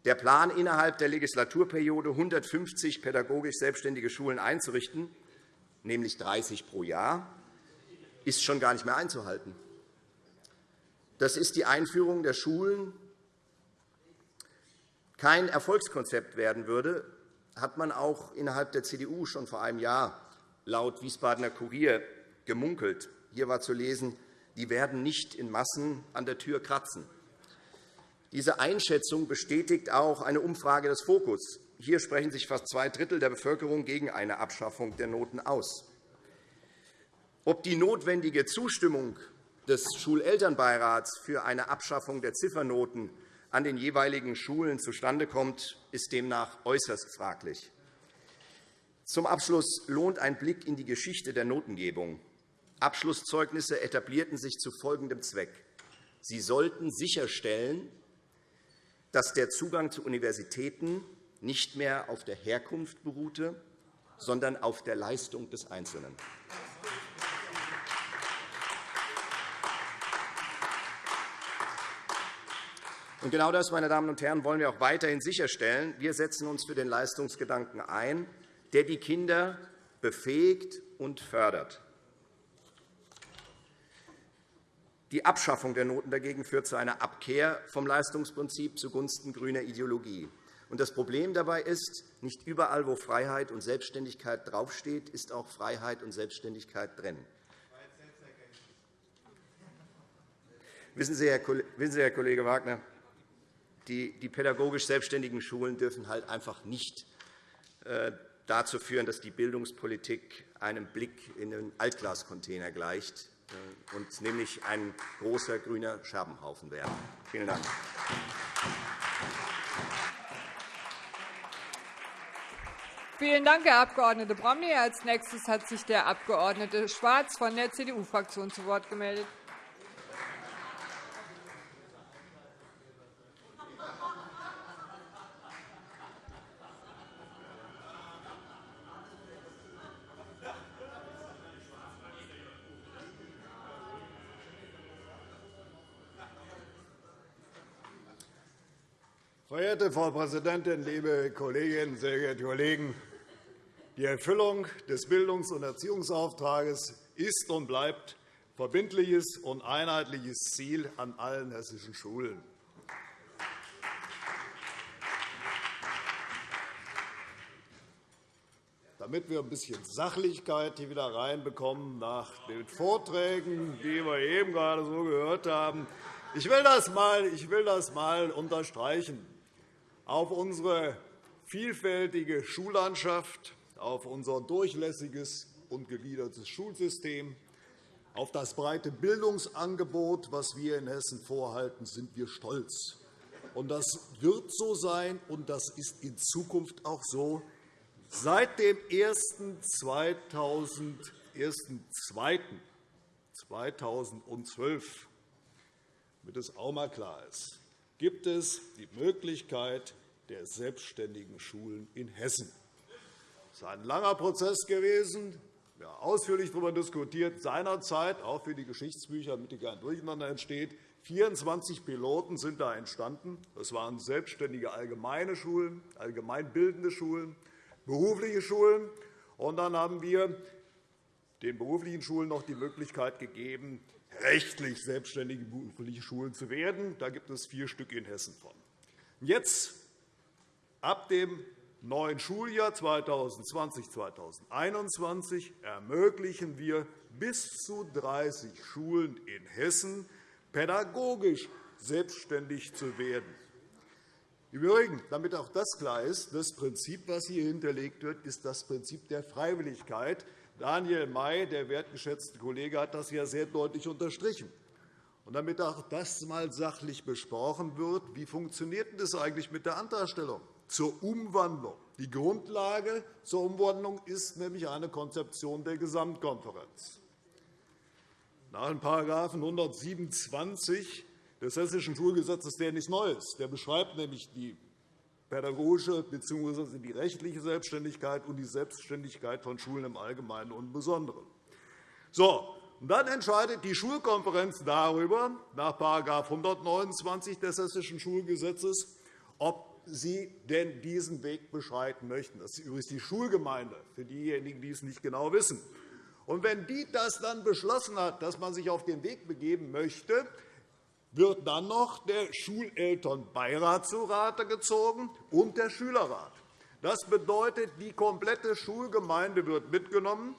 Der Plan, innerhalb der Legislaturperiode 150 pädagogisch selbstständige Schulen einzurichten, nämlich 30 pro Jahr, ist schon gar nicht mehr einzuhalten. Das ist die Einführung der Schulen kein Erfolgskonzept werden würde, hat man auch innerhalb der CDU schon vor einem Jahr laut Wiesbadener Kurier gemunkelt. Hier war zu lesen, die werden nicht in Massen an der Tür kratzen. Diese Einschätzung bestätigt auch eine Umfrage des Fokus. Hier sprechen sich fast zwei Drittel der Bevölkerung gegen eine Abschaffung der Noten aus. Ob die notwendige Zustimmung des Schulelternbeirats für eine Abschaffung der Ziffernoten an den jeweiligen Schulen zustande kommt, ist demnach äußerst fraglich. Zum Abschluss lohnt ein Blick in die Geschichte der Notengebung. Abschlusszeugnisse etablierten sich zu folgendem Zweck. Sie sollten sicherstellen, dass der Zugang zu Universitäten nicht mehr auf der Herkunft beruhte, sondern auf der Leistung des Einzelnen. Und genau das, meine Damen und Herren, wollen wir auch weiterhin sicherstellen. Wir setzen uns für den Leistungsgedanken ein, der die Kinder befähigt und fördert. Die Abschaffung der Noten dagegen führt zu einer Abkehr vom Leistungsprinzip zugunsten grüner Ideologie. Das Problem dabei ist, nicht überall, wo Freiheit und Selbstständigkeit draufsteht, ist auch Freiheit und Selbstständigkeit drin. Wissen Sie, Herr Kollege Wagner, die pädagogisch selbstständigen Schulen dürfen halt einfach nicht äh, dazu führen, dass die Bildungspolitik einem Blick in den Altglascontainer gleicht äh, und nämlich ein großer grüner Scherbenhaufen werden. Vielen Dank. Vielen Dank, Herr Abg. Bromley. Als nächstes hat sich der Abg. Schwarz von der CDU-Fraktion zu Wort gemeldet. Verehrte Frau Präsidentin, liebe Kolleginnen, sehr geehrte Kollegen! Die Erfüllung des Bildungs- und Erziehungsauftrags ist und bleibt verbindliches und einheitliches Ziel an allen hessischen Schulen. Damit wir ein bisschen Sachlichkeit hier wieder reinbekommen nach den Vorträgen, die wir eben gerade so gehört haben, ich will das mal, ich will das mal unterstreichen auf unsere vielfältige Schullandschaft, auf unser durchlässiges und gegliedertes Schulsystem, auf das breite Bildungsangebot, das wir in Hessen vorhalten, sind wir stolz. Das wird so sein, und das ist in Zukunft auch so. Seit dem 01.02.2012, damit es auch einmal klar ist, gibt es die Möglichkeit der selbstständigen Schulen in Hessen. Das ist ein langer Prozess gewesen. Wir haben ausführlich darüber diskutiert, seinerzeit, auch für die Geschichtsbücher, damit hier kein Durcheinander entsteht. 24 Piloten sind da entstanden. Das waren selbstständige allgemeine Schulen, allgemeinbildende Schulen, berufliche Schulen. Und dann haben wir den beruflichen Schulen noch die Möglichkeit gegeben, rechtlich selbstständige berufliche Schulen zu werden. Da gibt es vier Stück in Hessen von. Jetzt, ab dem neuen Schuljahr 2020-2021, ermöglichen wir bis zu 30 Schulen in Hessen pädagogisch selbstständig zu werden. Im Übrigen, damit auch das klar ist, das Prinzip, das hier hinterlegt wird, ist das Prinzip der Freiwilligkeit. Daniel May, der wertgeschätzte Kollege, hat das ja sehr deutlich unterstrichen. Und damit auch das einmal sachlich besprochen wird, wie funktioniert das eigentlich mit der Antragstellung zur Umwandlung? Die Grundlage zur Umwandlung ist nämlich eine Konzeption der Gesamtkonferenz. Nach dem § 127 des Hessischen Schulgesetzes, der nichts Neues, der beschreibt nämlich die pädagogische bzw. die rechtliche Selbstständigkeit und die Selbstständigkeit von Schulen im Allgemeinen und Besonderen. So, und dann entscheidet die Schulkonferenz darüber, nach § 129 des Hessischen Schulgesetzes, ob sie denn diesen Weg beschreiten möchten. Das ist übrigens die Schulgemeinde, für diejenigen, die es nicht genau wissen. Und wenn die das dann beschlossen hat, dass man sich auf den Weg begeben möchte, wird dann noch der Schulelternbeirat zu Rate gezogen und der Schülerrat. Das bedeutet, die komplette Schulgemeinde wird mitgenommen,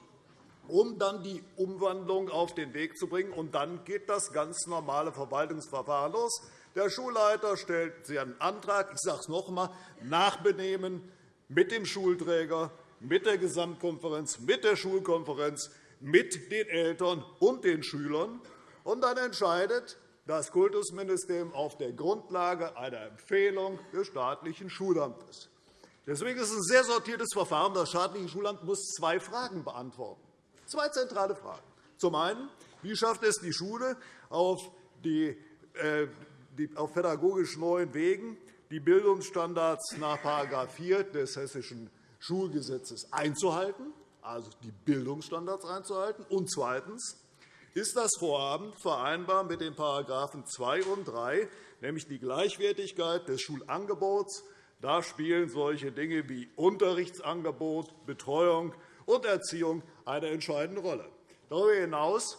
um dann die Umwandlung auf den Weg zu bringen. Und dann geht das ganz normale Verwaltungsverfahren los. Der Schulleiter stellt einen Antrag, ich sage es noch einmal, Nachbenehmen mit dem Schulträger, mit der Gesamtkonferenz, mit der Schulkonferenz, mit den Eltern und den Schülern. Und dann entscheidet das Kultusministerium auf der Grundlage einer Empfehlung des staatlichen Schulamtes. Deswegen ist es ein sehr sortiertes Verfahren. Das staatliche Schulamt muss zwei Fragen beantworten, zwei zentrale Fragen. Zum einen, wie schafft es die Schule auf, die, äh, die, auf pädagogisch neuen Wegen, die Bildungsstandards nach § 4 des Hessischen Schulgesetzes einzuhalten, also die Bildungsstandards einzuhalten? Und zweitens, ist das Vorhaben vereinbar mit den § 2 und 3, nämlich die Gleichwertigkeit des Schulangebots. Da spielen solche Dinge wie Unterrichtsangebot, Betreuung und Erziehung eine entscheidende Rolle. Darüber hinaus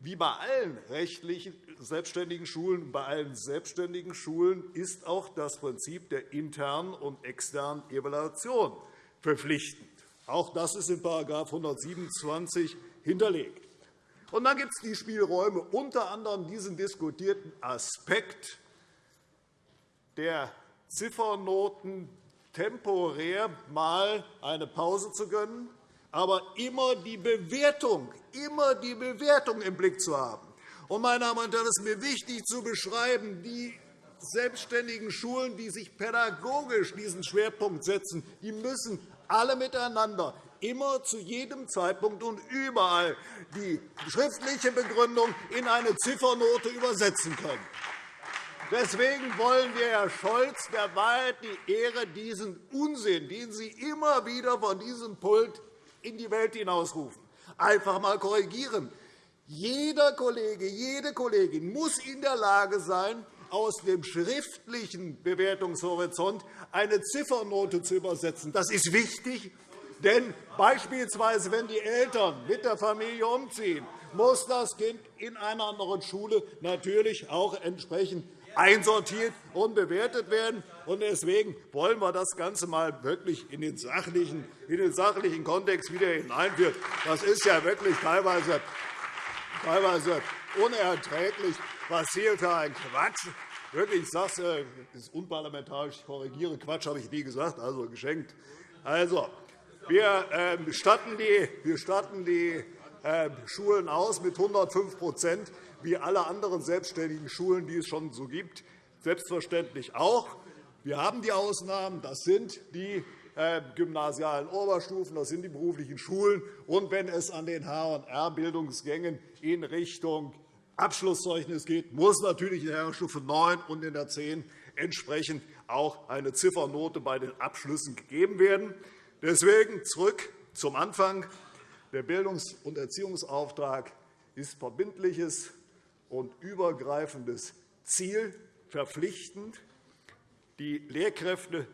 wie bei allen rechtlichen selbstständigen Schulen. Bei allen selbstständigen Schulen ist auch das Prinzip der internen und externen Evaluation verpflichtend. Auch das ist in § 127 hinterlegt. Und dann gibt es die Spielräume, unter anderem diesen diskutierten Aspekt der Ziffernoten temporär mal eine Pause zu gönnen, aber immer die Bewertung, immer die Bewertung im Blick zu haben. Und, meine Damen und Herren, es ist mir wichtig zu beschreiben, die selbstständigen Schulen, die sich pädagogisch diesen Schwerpunkt setzen, die müssen alle miteinander immer zu jedem Zeitpunkt und überall die schriftliche Begründung in eine Ziffernote übersetzen können. Deswegen wollen wir, Herr Scholz, der Wahrheit die Ehre, diesen Unsinn, den Sie immer wieder von diesem Pult in die Welt hinausrufen, einfach einmal korrigieren. Jeder Kollege, jede Kollegin muss in der Lage sein, aus dem schriftlichen Bewertungshorizont eine Ziffernote zu übersetzen. Das ist wichtig, denn beispielsweise, wenn die Eltern mit der Familie umziehen, muss das Kind in einer anderen Schule natürlich auch entsprechend einsortiert und bewertet werden. Deswegen wollen wir das Ganze mal wirklich in den sachlichen, in den sachlichen Kontext wieder hineinführen. Das ist ja wirklich teilweise, teilweise unerträglich, was hier für ein Quatsch Wirklich, ich sage es, äh, ist unparlamentarisch. Ich korrigiere. Quatsch habe ich nie gesagt, also geschenkt. Also, wir ähm, statten die, wir statten die ähm, Schulen aus mit 105% wie alle anderen selbstständigen Schulen, die es schon so gibt, selbstverständlich auch. Wir haben die Ausnahmen. Das sind die äh, gymnasialen Oberstufen, das sind die beruflichen Schulen. Und wenn es an den H&R-Bildungsgängen in Richtung Abschlusszeugnis geht, muss natürlich in der Stufe 9 und in der 10 entsprechend auch eine Ziffernote bei den Abschlüssen gegeben werden. Deswegen zurück zum Anfang. Der Bildungs- und Erziehungsauftrag ist verbindliches und übergreifendes Ziel verpflichtend. Die Lehrkräfte,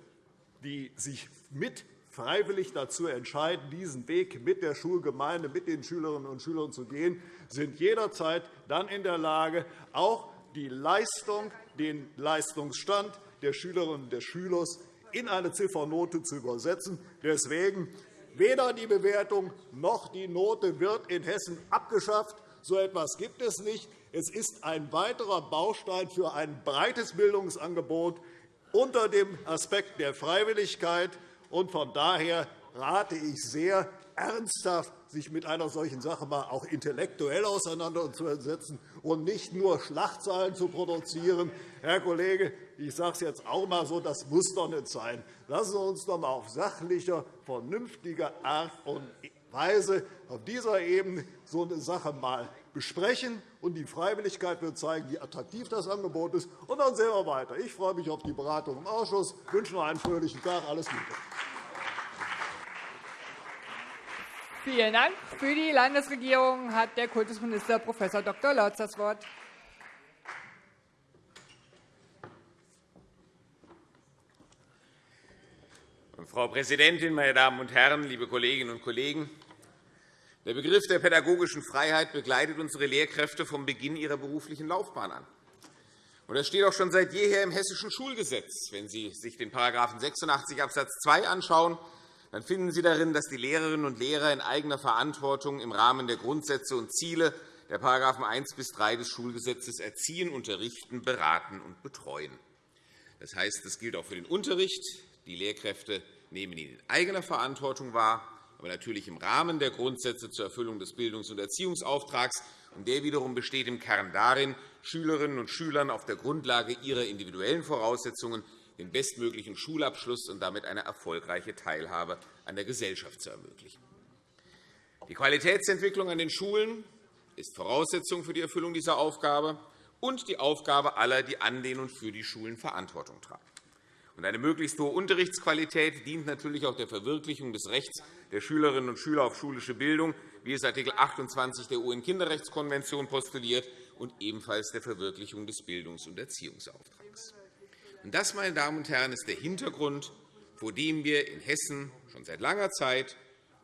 die sich mit freiwillig dazu entscheiden, diesen Weg mit der Schulgemeinde, mit den Schülerinnen und Schülern zu gehen, sind jederzeit dann in der Lage, auch die Leistung, den Leistungsstand der Schülerinnen und des Schülers in eine Ziffernote zu übersetzen. Deswegen weder die Bewertung noch die Note wird in Hessen abgeschafft. So etwas gibt es nicht. Es ist ein weiterer Baustein für ein breites Bildungsangebot unter dem Aspekt der Freiwilligkeit. Von daher rate ich sehr, ernsthaft sich mit einer solchen Sache auch intellektuell auseinanderzusetzen und nicht nur Schlachtzahlen zu produzieren. Herr Kollege, ich sage es jetzt auch einmal so, das muss doch nicht sein. Lassen Sie uns doch einmal auf sachlicher, vernünftiger Art und Weise auf dieser Ebene so eine Sache mal besprechen. Und die Freiwilligkeit wird zeigen, wie attraktiv das Angebot ist. Und dann sehen wir weiter. Ich freue mich auf die Beratung im Ausschuss. Ich wünsche noch einen fröhlichen Tag. Alles Gute. Vielen Dank. Für die Landesregierung hat der Kultusminister Prof. Dr. Lorz das Wort. Frau Präsidentin, meine Damen und Herren, liebe Kolleginnen und Kollegen! Der Begriff der pädagogischen Freiheit begleitet unsere Lehrkräfte vom Beginn ihrer beruflichen Laufbahn an. Das steht auch schon seit jeher im Hessischen Schulgesetz. Wenn Sie sich den § 86 Abs. 2 anschauen, dann finden Sie darin, dass die Lehrerinnen und Lehrer in eigener Verantwortung im Rahmen der Grundsätze und Ziele der § 1 bis 3 des Schulgesetzes erziehen, unterrichten, beraten und betreuen. Das heißt, das gilt auch für den Unterricht. Die Lehrkräfte nehmen ihn in eigener Verantwortung wahr, aber natürlich im Rahmen der Grundsätze zur Erfüllung des Bildungs- und Erziehungsauftrags. Und der wiederum besteht im Kern darin, Schülerinnen und Schülern auf der Grundlage ihrer individuellen Voraussetzungen den bestmöglichen Schulabschluss und damit eine erfolgreiche Teilhabe an der Gesellschaft zu ermöglichen. Die Qualitätsentwicklung an den Schulen ist Voraussetzung für die Erfüllung dieser Aufgabe und die Aufgabe aller, die an den und für die Schulen Verantwortung tragen. Eine möglichst hohe Unterrichtsqualität dient natürlich auch der Verwirklichung des Rechts der Schülerinnen und Schüler auf schulische Bildung, wie es Art. 28 der UN-Kinderrechtskonvention postuliert, und ebenfalls der Verwirklichung des Bildungs- und Erziehungsauftrags. Das, meine Damen und Herren, ist der Hintergrund, vor dem wir in Hessen schon seit langer Zeit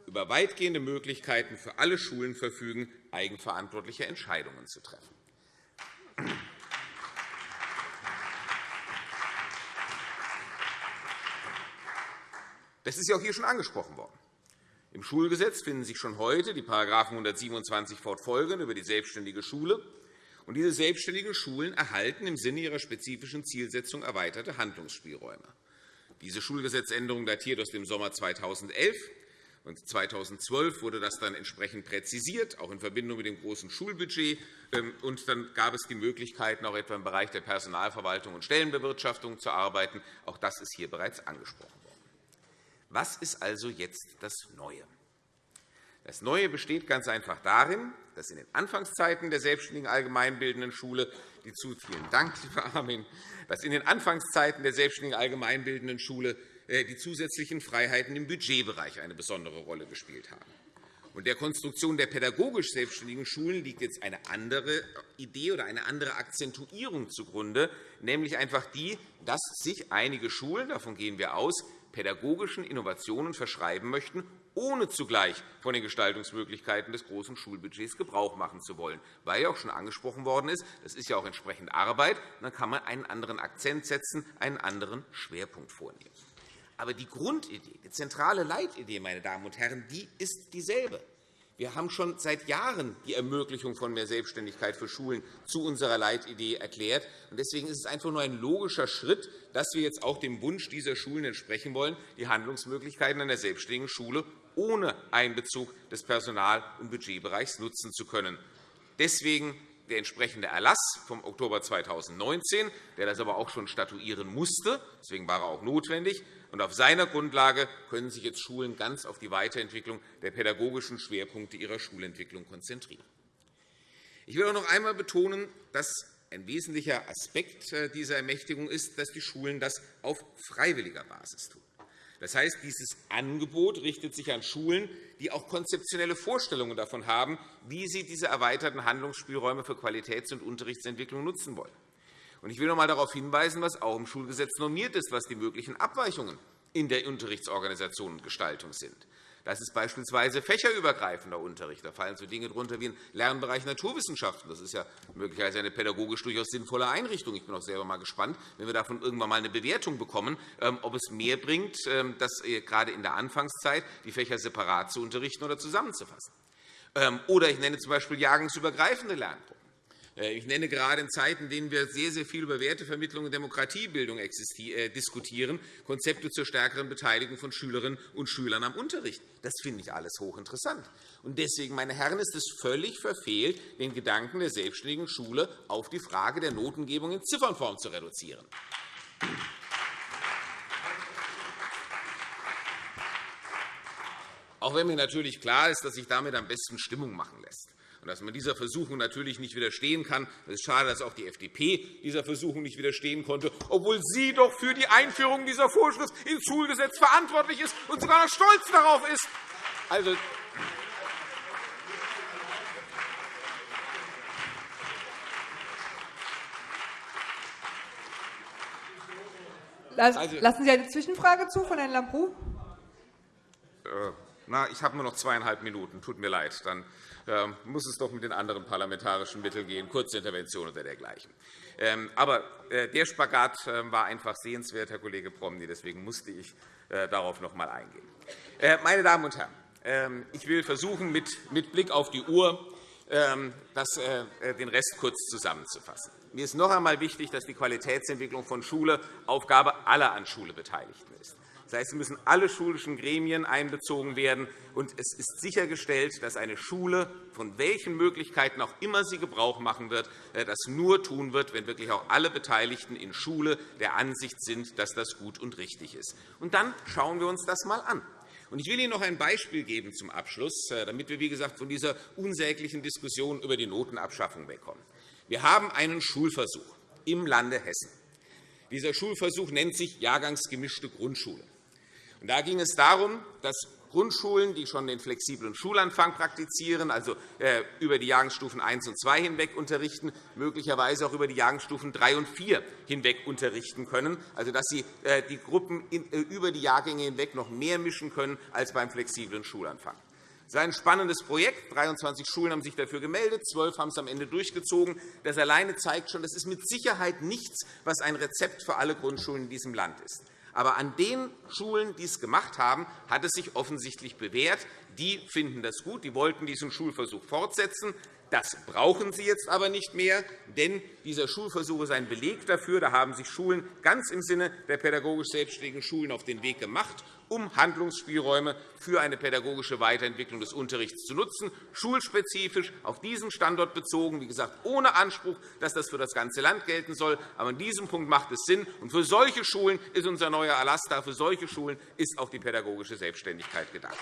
über weitgehende Möglichkeiten für alle Schulen verfügen, eigenverantwortliche Entscheidungen zu treffen. Das ist ja auch hier schon angesprochen worden. Im Schulgesetz finden sich schon heute die § 127 fortfolgende über die selbstständige Schule. Und diese selbstständigen Schulen erhalten im Sinne ihrer spezifischen Zielsetzung erweiterte Handlungsspielräume. Diese Schulgesetzänderung datiert aus dem Sommer 2011. Und 2012 wurde das dann entsprechend präzisiert, auch in Verbindung mit dem großen Schulbudget. Ähm, und dann gab es die Möglichkeiten, auch etwa im Bereich der Personalverwaltung und Stellenbewirtschaftung zu arbeiten. Auch das ist hier bereits angesprochen worden. Was ist also jetzt das Neue? Das Neue besteht ganz einfach darin, dass in den Anfangszeiten der selbstständigen allgemeinbildenden Schule die zu vielen Dank, lieber Armin, dass in den Anfangszeiten der selbstständigen allgemeinbildenden Schule äh, die zusätzlichen Freiheiten im Budgetbereich eine besondere Rolle gespielt haben. Und der Konstruktion der pädagogisch selbstständigen Schulen liegt jetzt eine andere Idee oder eine andere Akzentuierung zugrunde, nämlich einfach die, dass sich einige Schulen, davon gehen wir aus, pädagogischen Innovationen verschreiben möchten, ohne zugleich von den Gestaltungsmöglichkeiten des großen Schulbudgets Gebrauch machen zu wollen. Weil ja auch schon angesprochen worden ist, das ist ja auch entsprechend Arbeit, dann kann man einen anderen Akzent setzen, einen anderen Schwerpunkt vornehmen. Aber die Grundidee, die zentrale Leitidee, meine Damen und Herren, die ist dieselbe. Wir haben schon seit Jahren die Ermöglichung von mehr Selbstständigkeit für Schulen zu unserer Leitidee erklärt. Deswegen ist es einfach nur ein logischer Schritt, dass wir jetzt auch dem Wunsch dieser Schulen entsprechen wollen, die Handlungsmöglichkeiten einer selbstständigen Schule ohne Einbezug des Personal- und Budgetbereichs nutzen zu können. Deswegen der entsprechende Erlass vom Oktober 2019, der das aber auch schon statuieren musste. Deswegen war er auch notwendig. Und auf seiner Grundlage können sich jetzt Schulen ganz auf die Weiterentwicklung der pädagogischen Schwerpunkte ihrer Schulentwicklung konzentrieren. Ich will auch noch einmal betonen, dass ein wesentlicher Aspekt äh, dieser Ermächtigung ist, dass die Schulen das auf freiwilliger Basis tun. Das heißt, dieses Angebot richtet sich an Schulen, die auch konzeptionelle Vorstellungen davon haben, wie sie diese erweiterten Handlungsspielräume für Qualitäts- und Unterrichtsentwicklung nutzen wollen. Ich will noch einmal darauf hinweisen, was auch im Schulgesetz normiert ist, was die möglichen Abweichungen in der Unterrichtsorganisation und Gestaltung sind. Das ist beispielsweise fächerübergreifender Unterricht. Da fallen so Dinge darunter wie ein Lernbereich Naturwissenschaften. Das ist ja möglicherweise eine pädagogisch durchaus sinnvolle Einrichtung. Ich bin auch selber mal gespannt, wenn wir davon irgendwann einmal eine Bewertung bekommen, ähm, ob es mehr bringt, ähm, das äh, gerade in der Anfangszeit die Fächer separat zu unterrichten oder zusammenzufassen. Ähm, oder ich nenne z. B. jahrgangsübergreifende Lerngruppen. Äh, ich nenne gerade in Zeiten, in denen wir sehr, sehr viel über Wertevermittlung und Demokratiebildung äh, diskutieren, Konzepte zur stärkeren Beteiligung von Schülerinnen und Schülern am Unterricht. Das finde ich alles hochinteressant. Deswegen, meine Herren, ist es völlig verfehlt, den Gedanken der selbstständigen Schule auf die Frage der Notengebung in Ziffernform zu reduzieren. Auch wenn mir natürlich klar ist, dass sich damit am besten Stimmung machen lässt und dass man dieser Versuchung natürlich nicht widerstehen kann. Es ist schade, dass auch die FDP dieser Versuchung nicht widerstehen konnte, obwohl sie doch für die Einführung dieser Vorschrift ins Schulgesetz verantwortlich ist und sogar noch stolz darauf ist. Also, also Lassen Sie eine Zwischenfrage zu von Herrn Lambrou? Äh, na, ich habe nur noch zweieinhalb Minuten. Tut mir leid. Dann ähm, muss es doch mit den anderen parlamentarischen Mitteln gehen, Kurzintervention oder dergleichen. Ähm, aber äh, der Spagat ähm, war einfach sehenswert, Herr Kollege Promny. Deswegen musste ich äh, darauf noch einmal eingehen. Äh, meine Damen und Herren, ich will versuchen, mit Blick auf die Uhr den Rest kurz zusammenzufassen. Mir ist noch einmal wichtig, dass die Qualitätsentwicklung von Schule Aufgabe aller an Schule Beteiligten ist. Das heißt, es müssen alle schulischen Gremien einbezogen werden. Und es ist sichergestellt, dass eine Schule, von welchen Möglichkeiten auch immer sie Gebrauch machen wird, äh, das nur tun wird, wenn wirklich auch alle Beteiligten in Schule der Ansicht sind, dass das gut und richtig ist. Und dann schauen wir uns das einmal an. Ich will Ihnen noch ein Beispiel geben zum Abschluss, äh, damit wir wie gesagt, von dieser unsäglichen Diskussion über die Notenabschaffung wegkommen. Wir haben einen Schulversuch im Lande Hessen. Dieser Schulversuch nennt sich Jahrgangsgemischte Grundschule. Da ging es darum, dass Grundschulen, die schon den flexiblen Schulanfang praktizieren, also äh, über die Jahrgangsstufen 1 und 2 hinweg unterrichten, möglicherweise auch über die Jahrgangsstufen 3 und 4 hinweg unterrichten können, also dass sie äh, die Gruppen äh, über die Jahrgänge hinweg noch mehr mischen können als beim flexiblen Schulanfang. Das ist ein spannendes Projekt. 23 Schulen haben sich dafür gemeldet, 12 haben es am Ende durchgezogen. Das alleine zeigt schon, das ist mit Sicherheit nichts, was ein Rezept für alle Grundschulen in diesem Land ist. Aber an den Schulen, die es gemacht haben, hat es sich offensichtlich bewährt. Die finden das gut. Die wollten diesen Schulversuch fortsetzen. Das brauchen Sie jetzt aber nicht mehr, denn dieser Schulversuch ist ein Beleg dafür. Da haben sich Schulen ganz im Sinne der pädagogisch selbstständigen Schulen auf den Weg gemacht, um Handlungsspielräume für eine pädagogische Weiterentwicklung des Unterrichts zu nutzen, schulspezifisch auf diesen Standort bezogen, wie gesagt, ohne Anspruch, dass das für das ganze Land gelten soll. Aber an diesem Punkt macht es Sinn. Und für solche Schulen ist unser neuer Erlass da. Für solche Schulen ist auch die pädagogische Selbstständigkeit gedacht.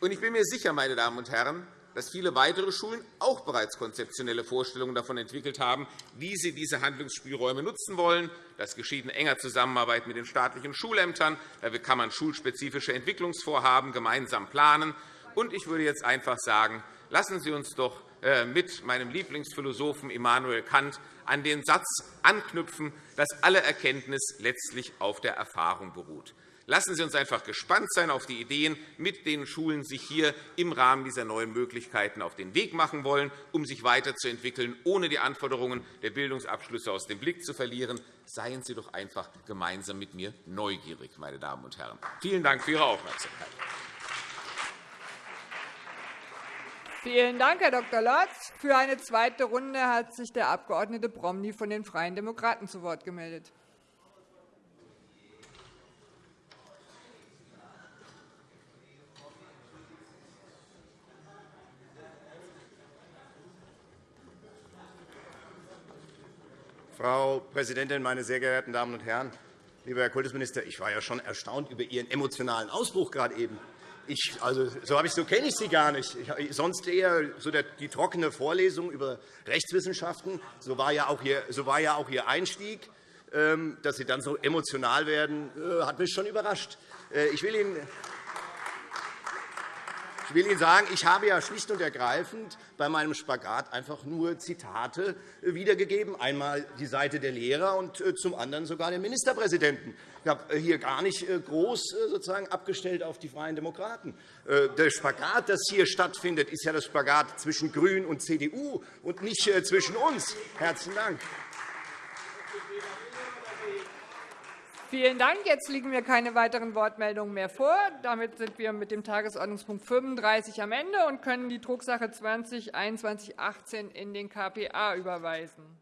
Und ich bin mir sicher, meine Damen und Herren, dass viele weitere Schulen auch bereits konzeptionelle Vorstellungen davon entwickelt haben, wie sie diese Handlungsspielräume nutzen wollen. Das geschieht in enger Zusammenarbeit mit den staatlichen Schulämtern. Da kann man schulspezifische Entwicklungsvorhaben gemeinsam planen. Und ich würde jetzt einfach sagen, lassen Sie uns doch äh, mit meinem Lieblingsphilosophen Immanuel Kant an den Satz anknüpfen, dass alle Erkenntnis letztlich auf der Erfahrung beruht. Lassen Sie uns einfach gespannt sein auf die Ideen, mit denen Schulen sich hier im Rahmen dieser neuen Möglichkeiten auf den Weg machen wollen, um sich weiterzuentwickeln, ohne die Anforderungen der Bildungsabschlüsse aus dem Blick zu verlieren. Seien Sie doch einfach gemeinsam mit mir neugierig, meine Damen und Herren. Vielen Dank für Ihre Aufmerksamkeit. Vielen Dank, Herr Dr. Lotz. Für eine zweite Runde hat sich der Abg. Bromley von den Freien Demokraten zu Wort gemeldet. Frau Präsidentin, meine sehr geehrten Damen und Herren! Lieber Herr Kultusminister, ich war ja schon erstaunt über Ihren emotionalen Ausbruch gerade eben. Ich, also, so, ich, so kenne ich Sie gar nicht. Ich, sonst eher so der, die trockene Vorlesung über Rechtswissenschaften. So war ja auch Ihr, so war ja auch Ihr Einstieg. Ähm, dass Sie dann so emotional werden, äh, hat mich schon überrascht. Äh, ich will Ihnen ich will Ihnen sagen, ich habe ja schlicht und ergreifend bei meinem Spagat einfach nur Zitate wiedergegeben, einmal die Seite der Lehrer und äh, zum anderen sogar den Ministerpräsidenten. Ich habe hier gar nicht äh, groß äh, sozusagen abgestellt auf die Freien Demokraten. Der Spagat, das hier stattfindet, ist ja das Spagat zwischen GRÜNEN und CDU und nicht zwischen uns. Herzlichen Dank. Vielen Dank. Jetzt liegen mir keine weiteren Wortmeldungen mehr vor. Damit sind wir mit dem Tagesordnungspunkt 35 am Ende und können die Drucksache 20 2118 in den KPA überweisen.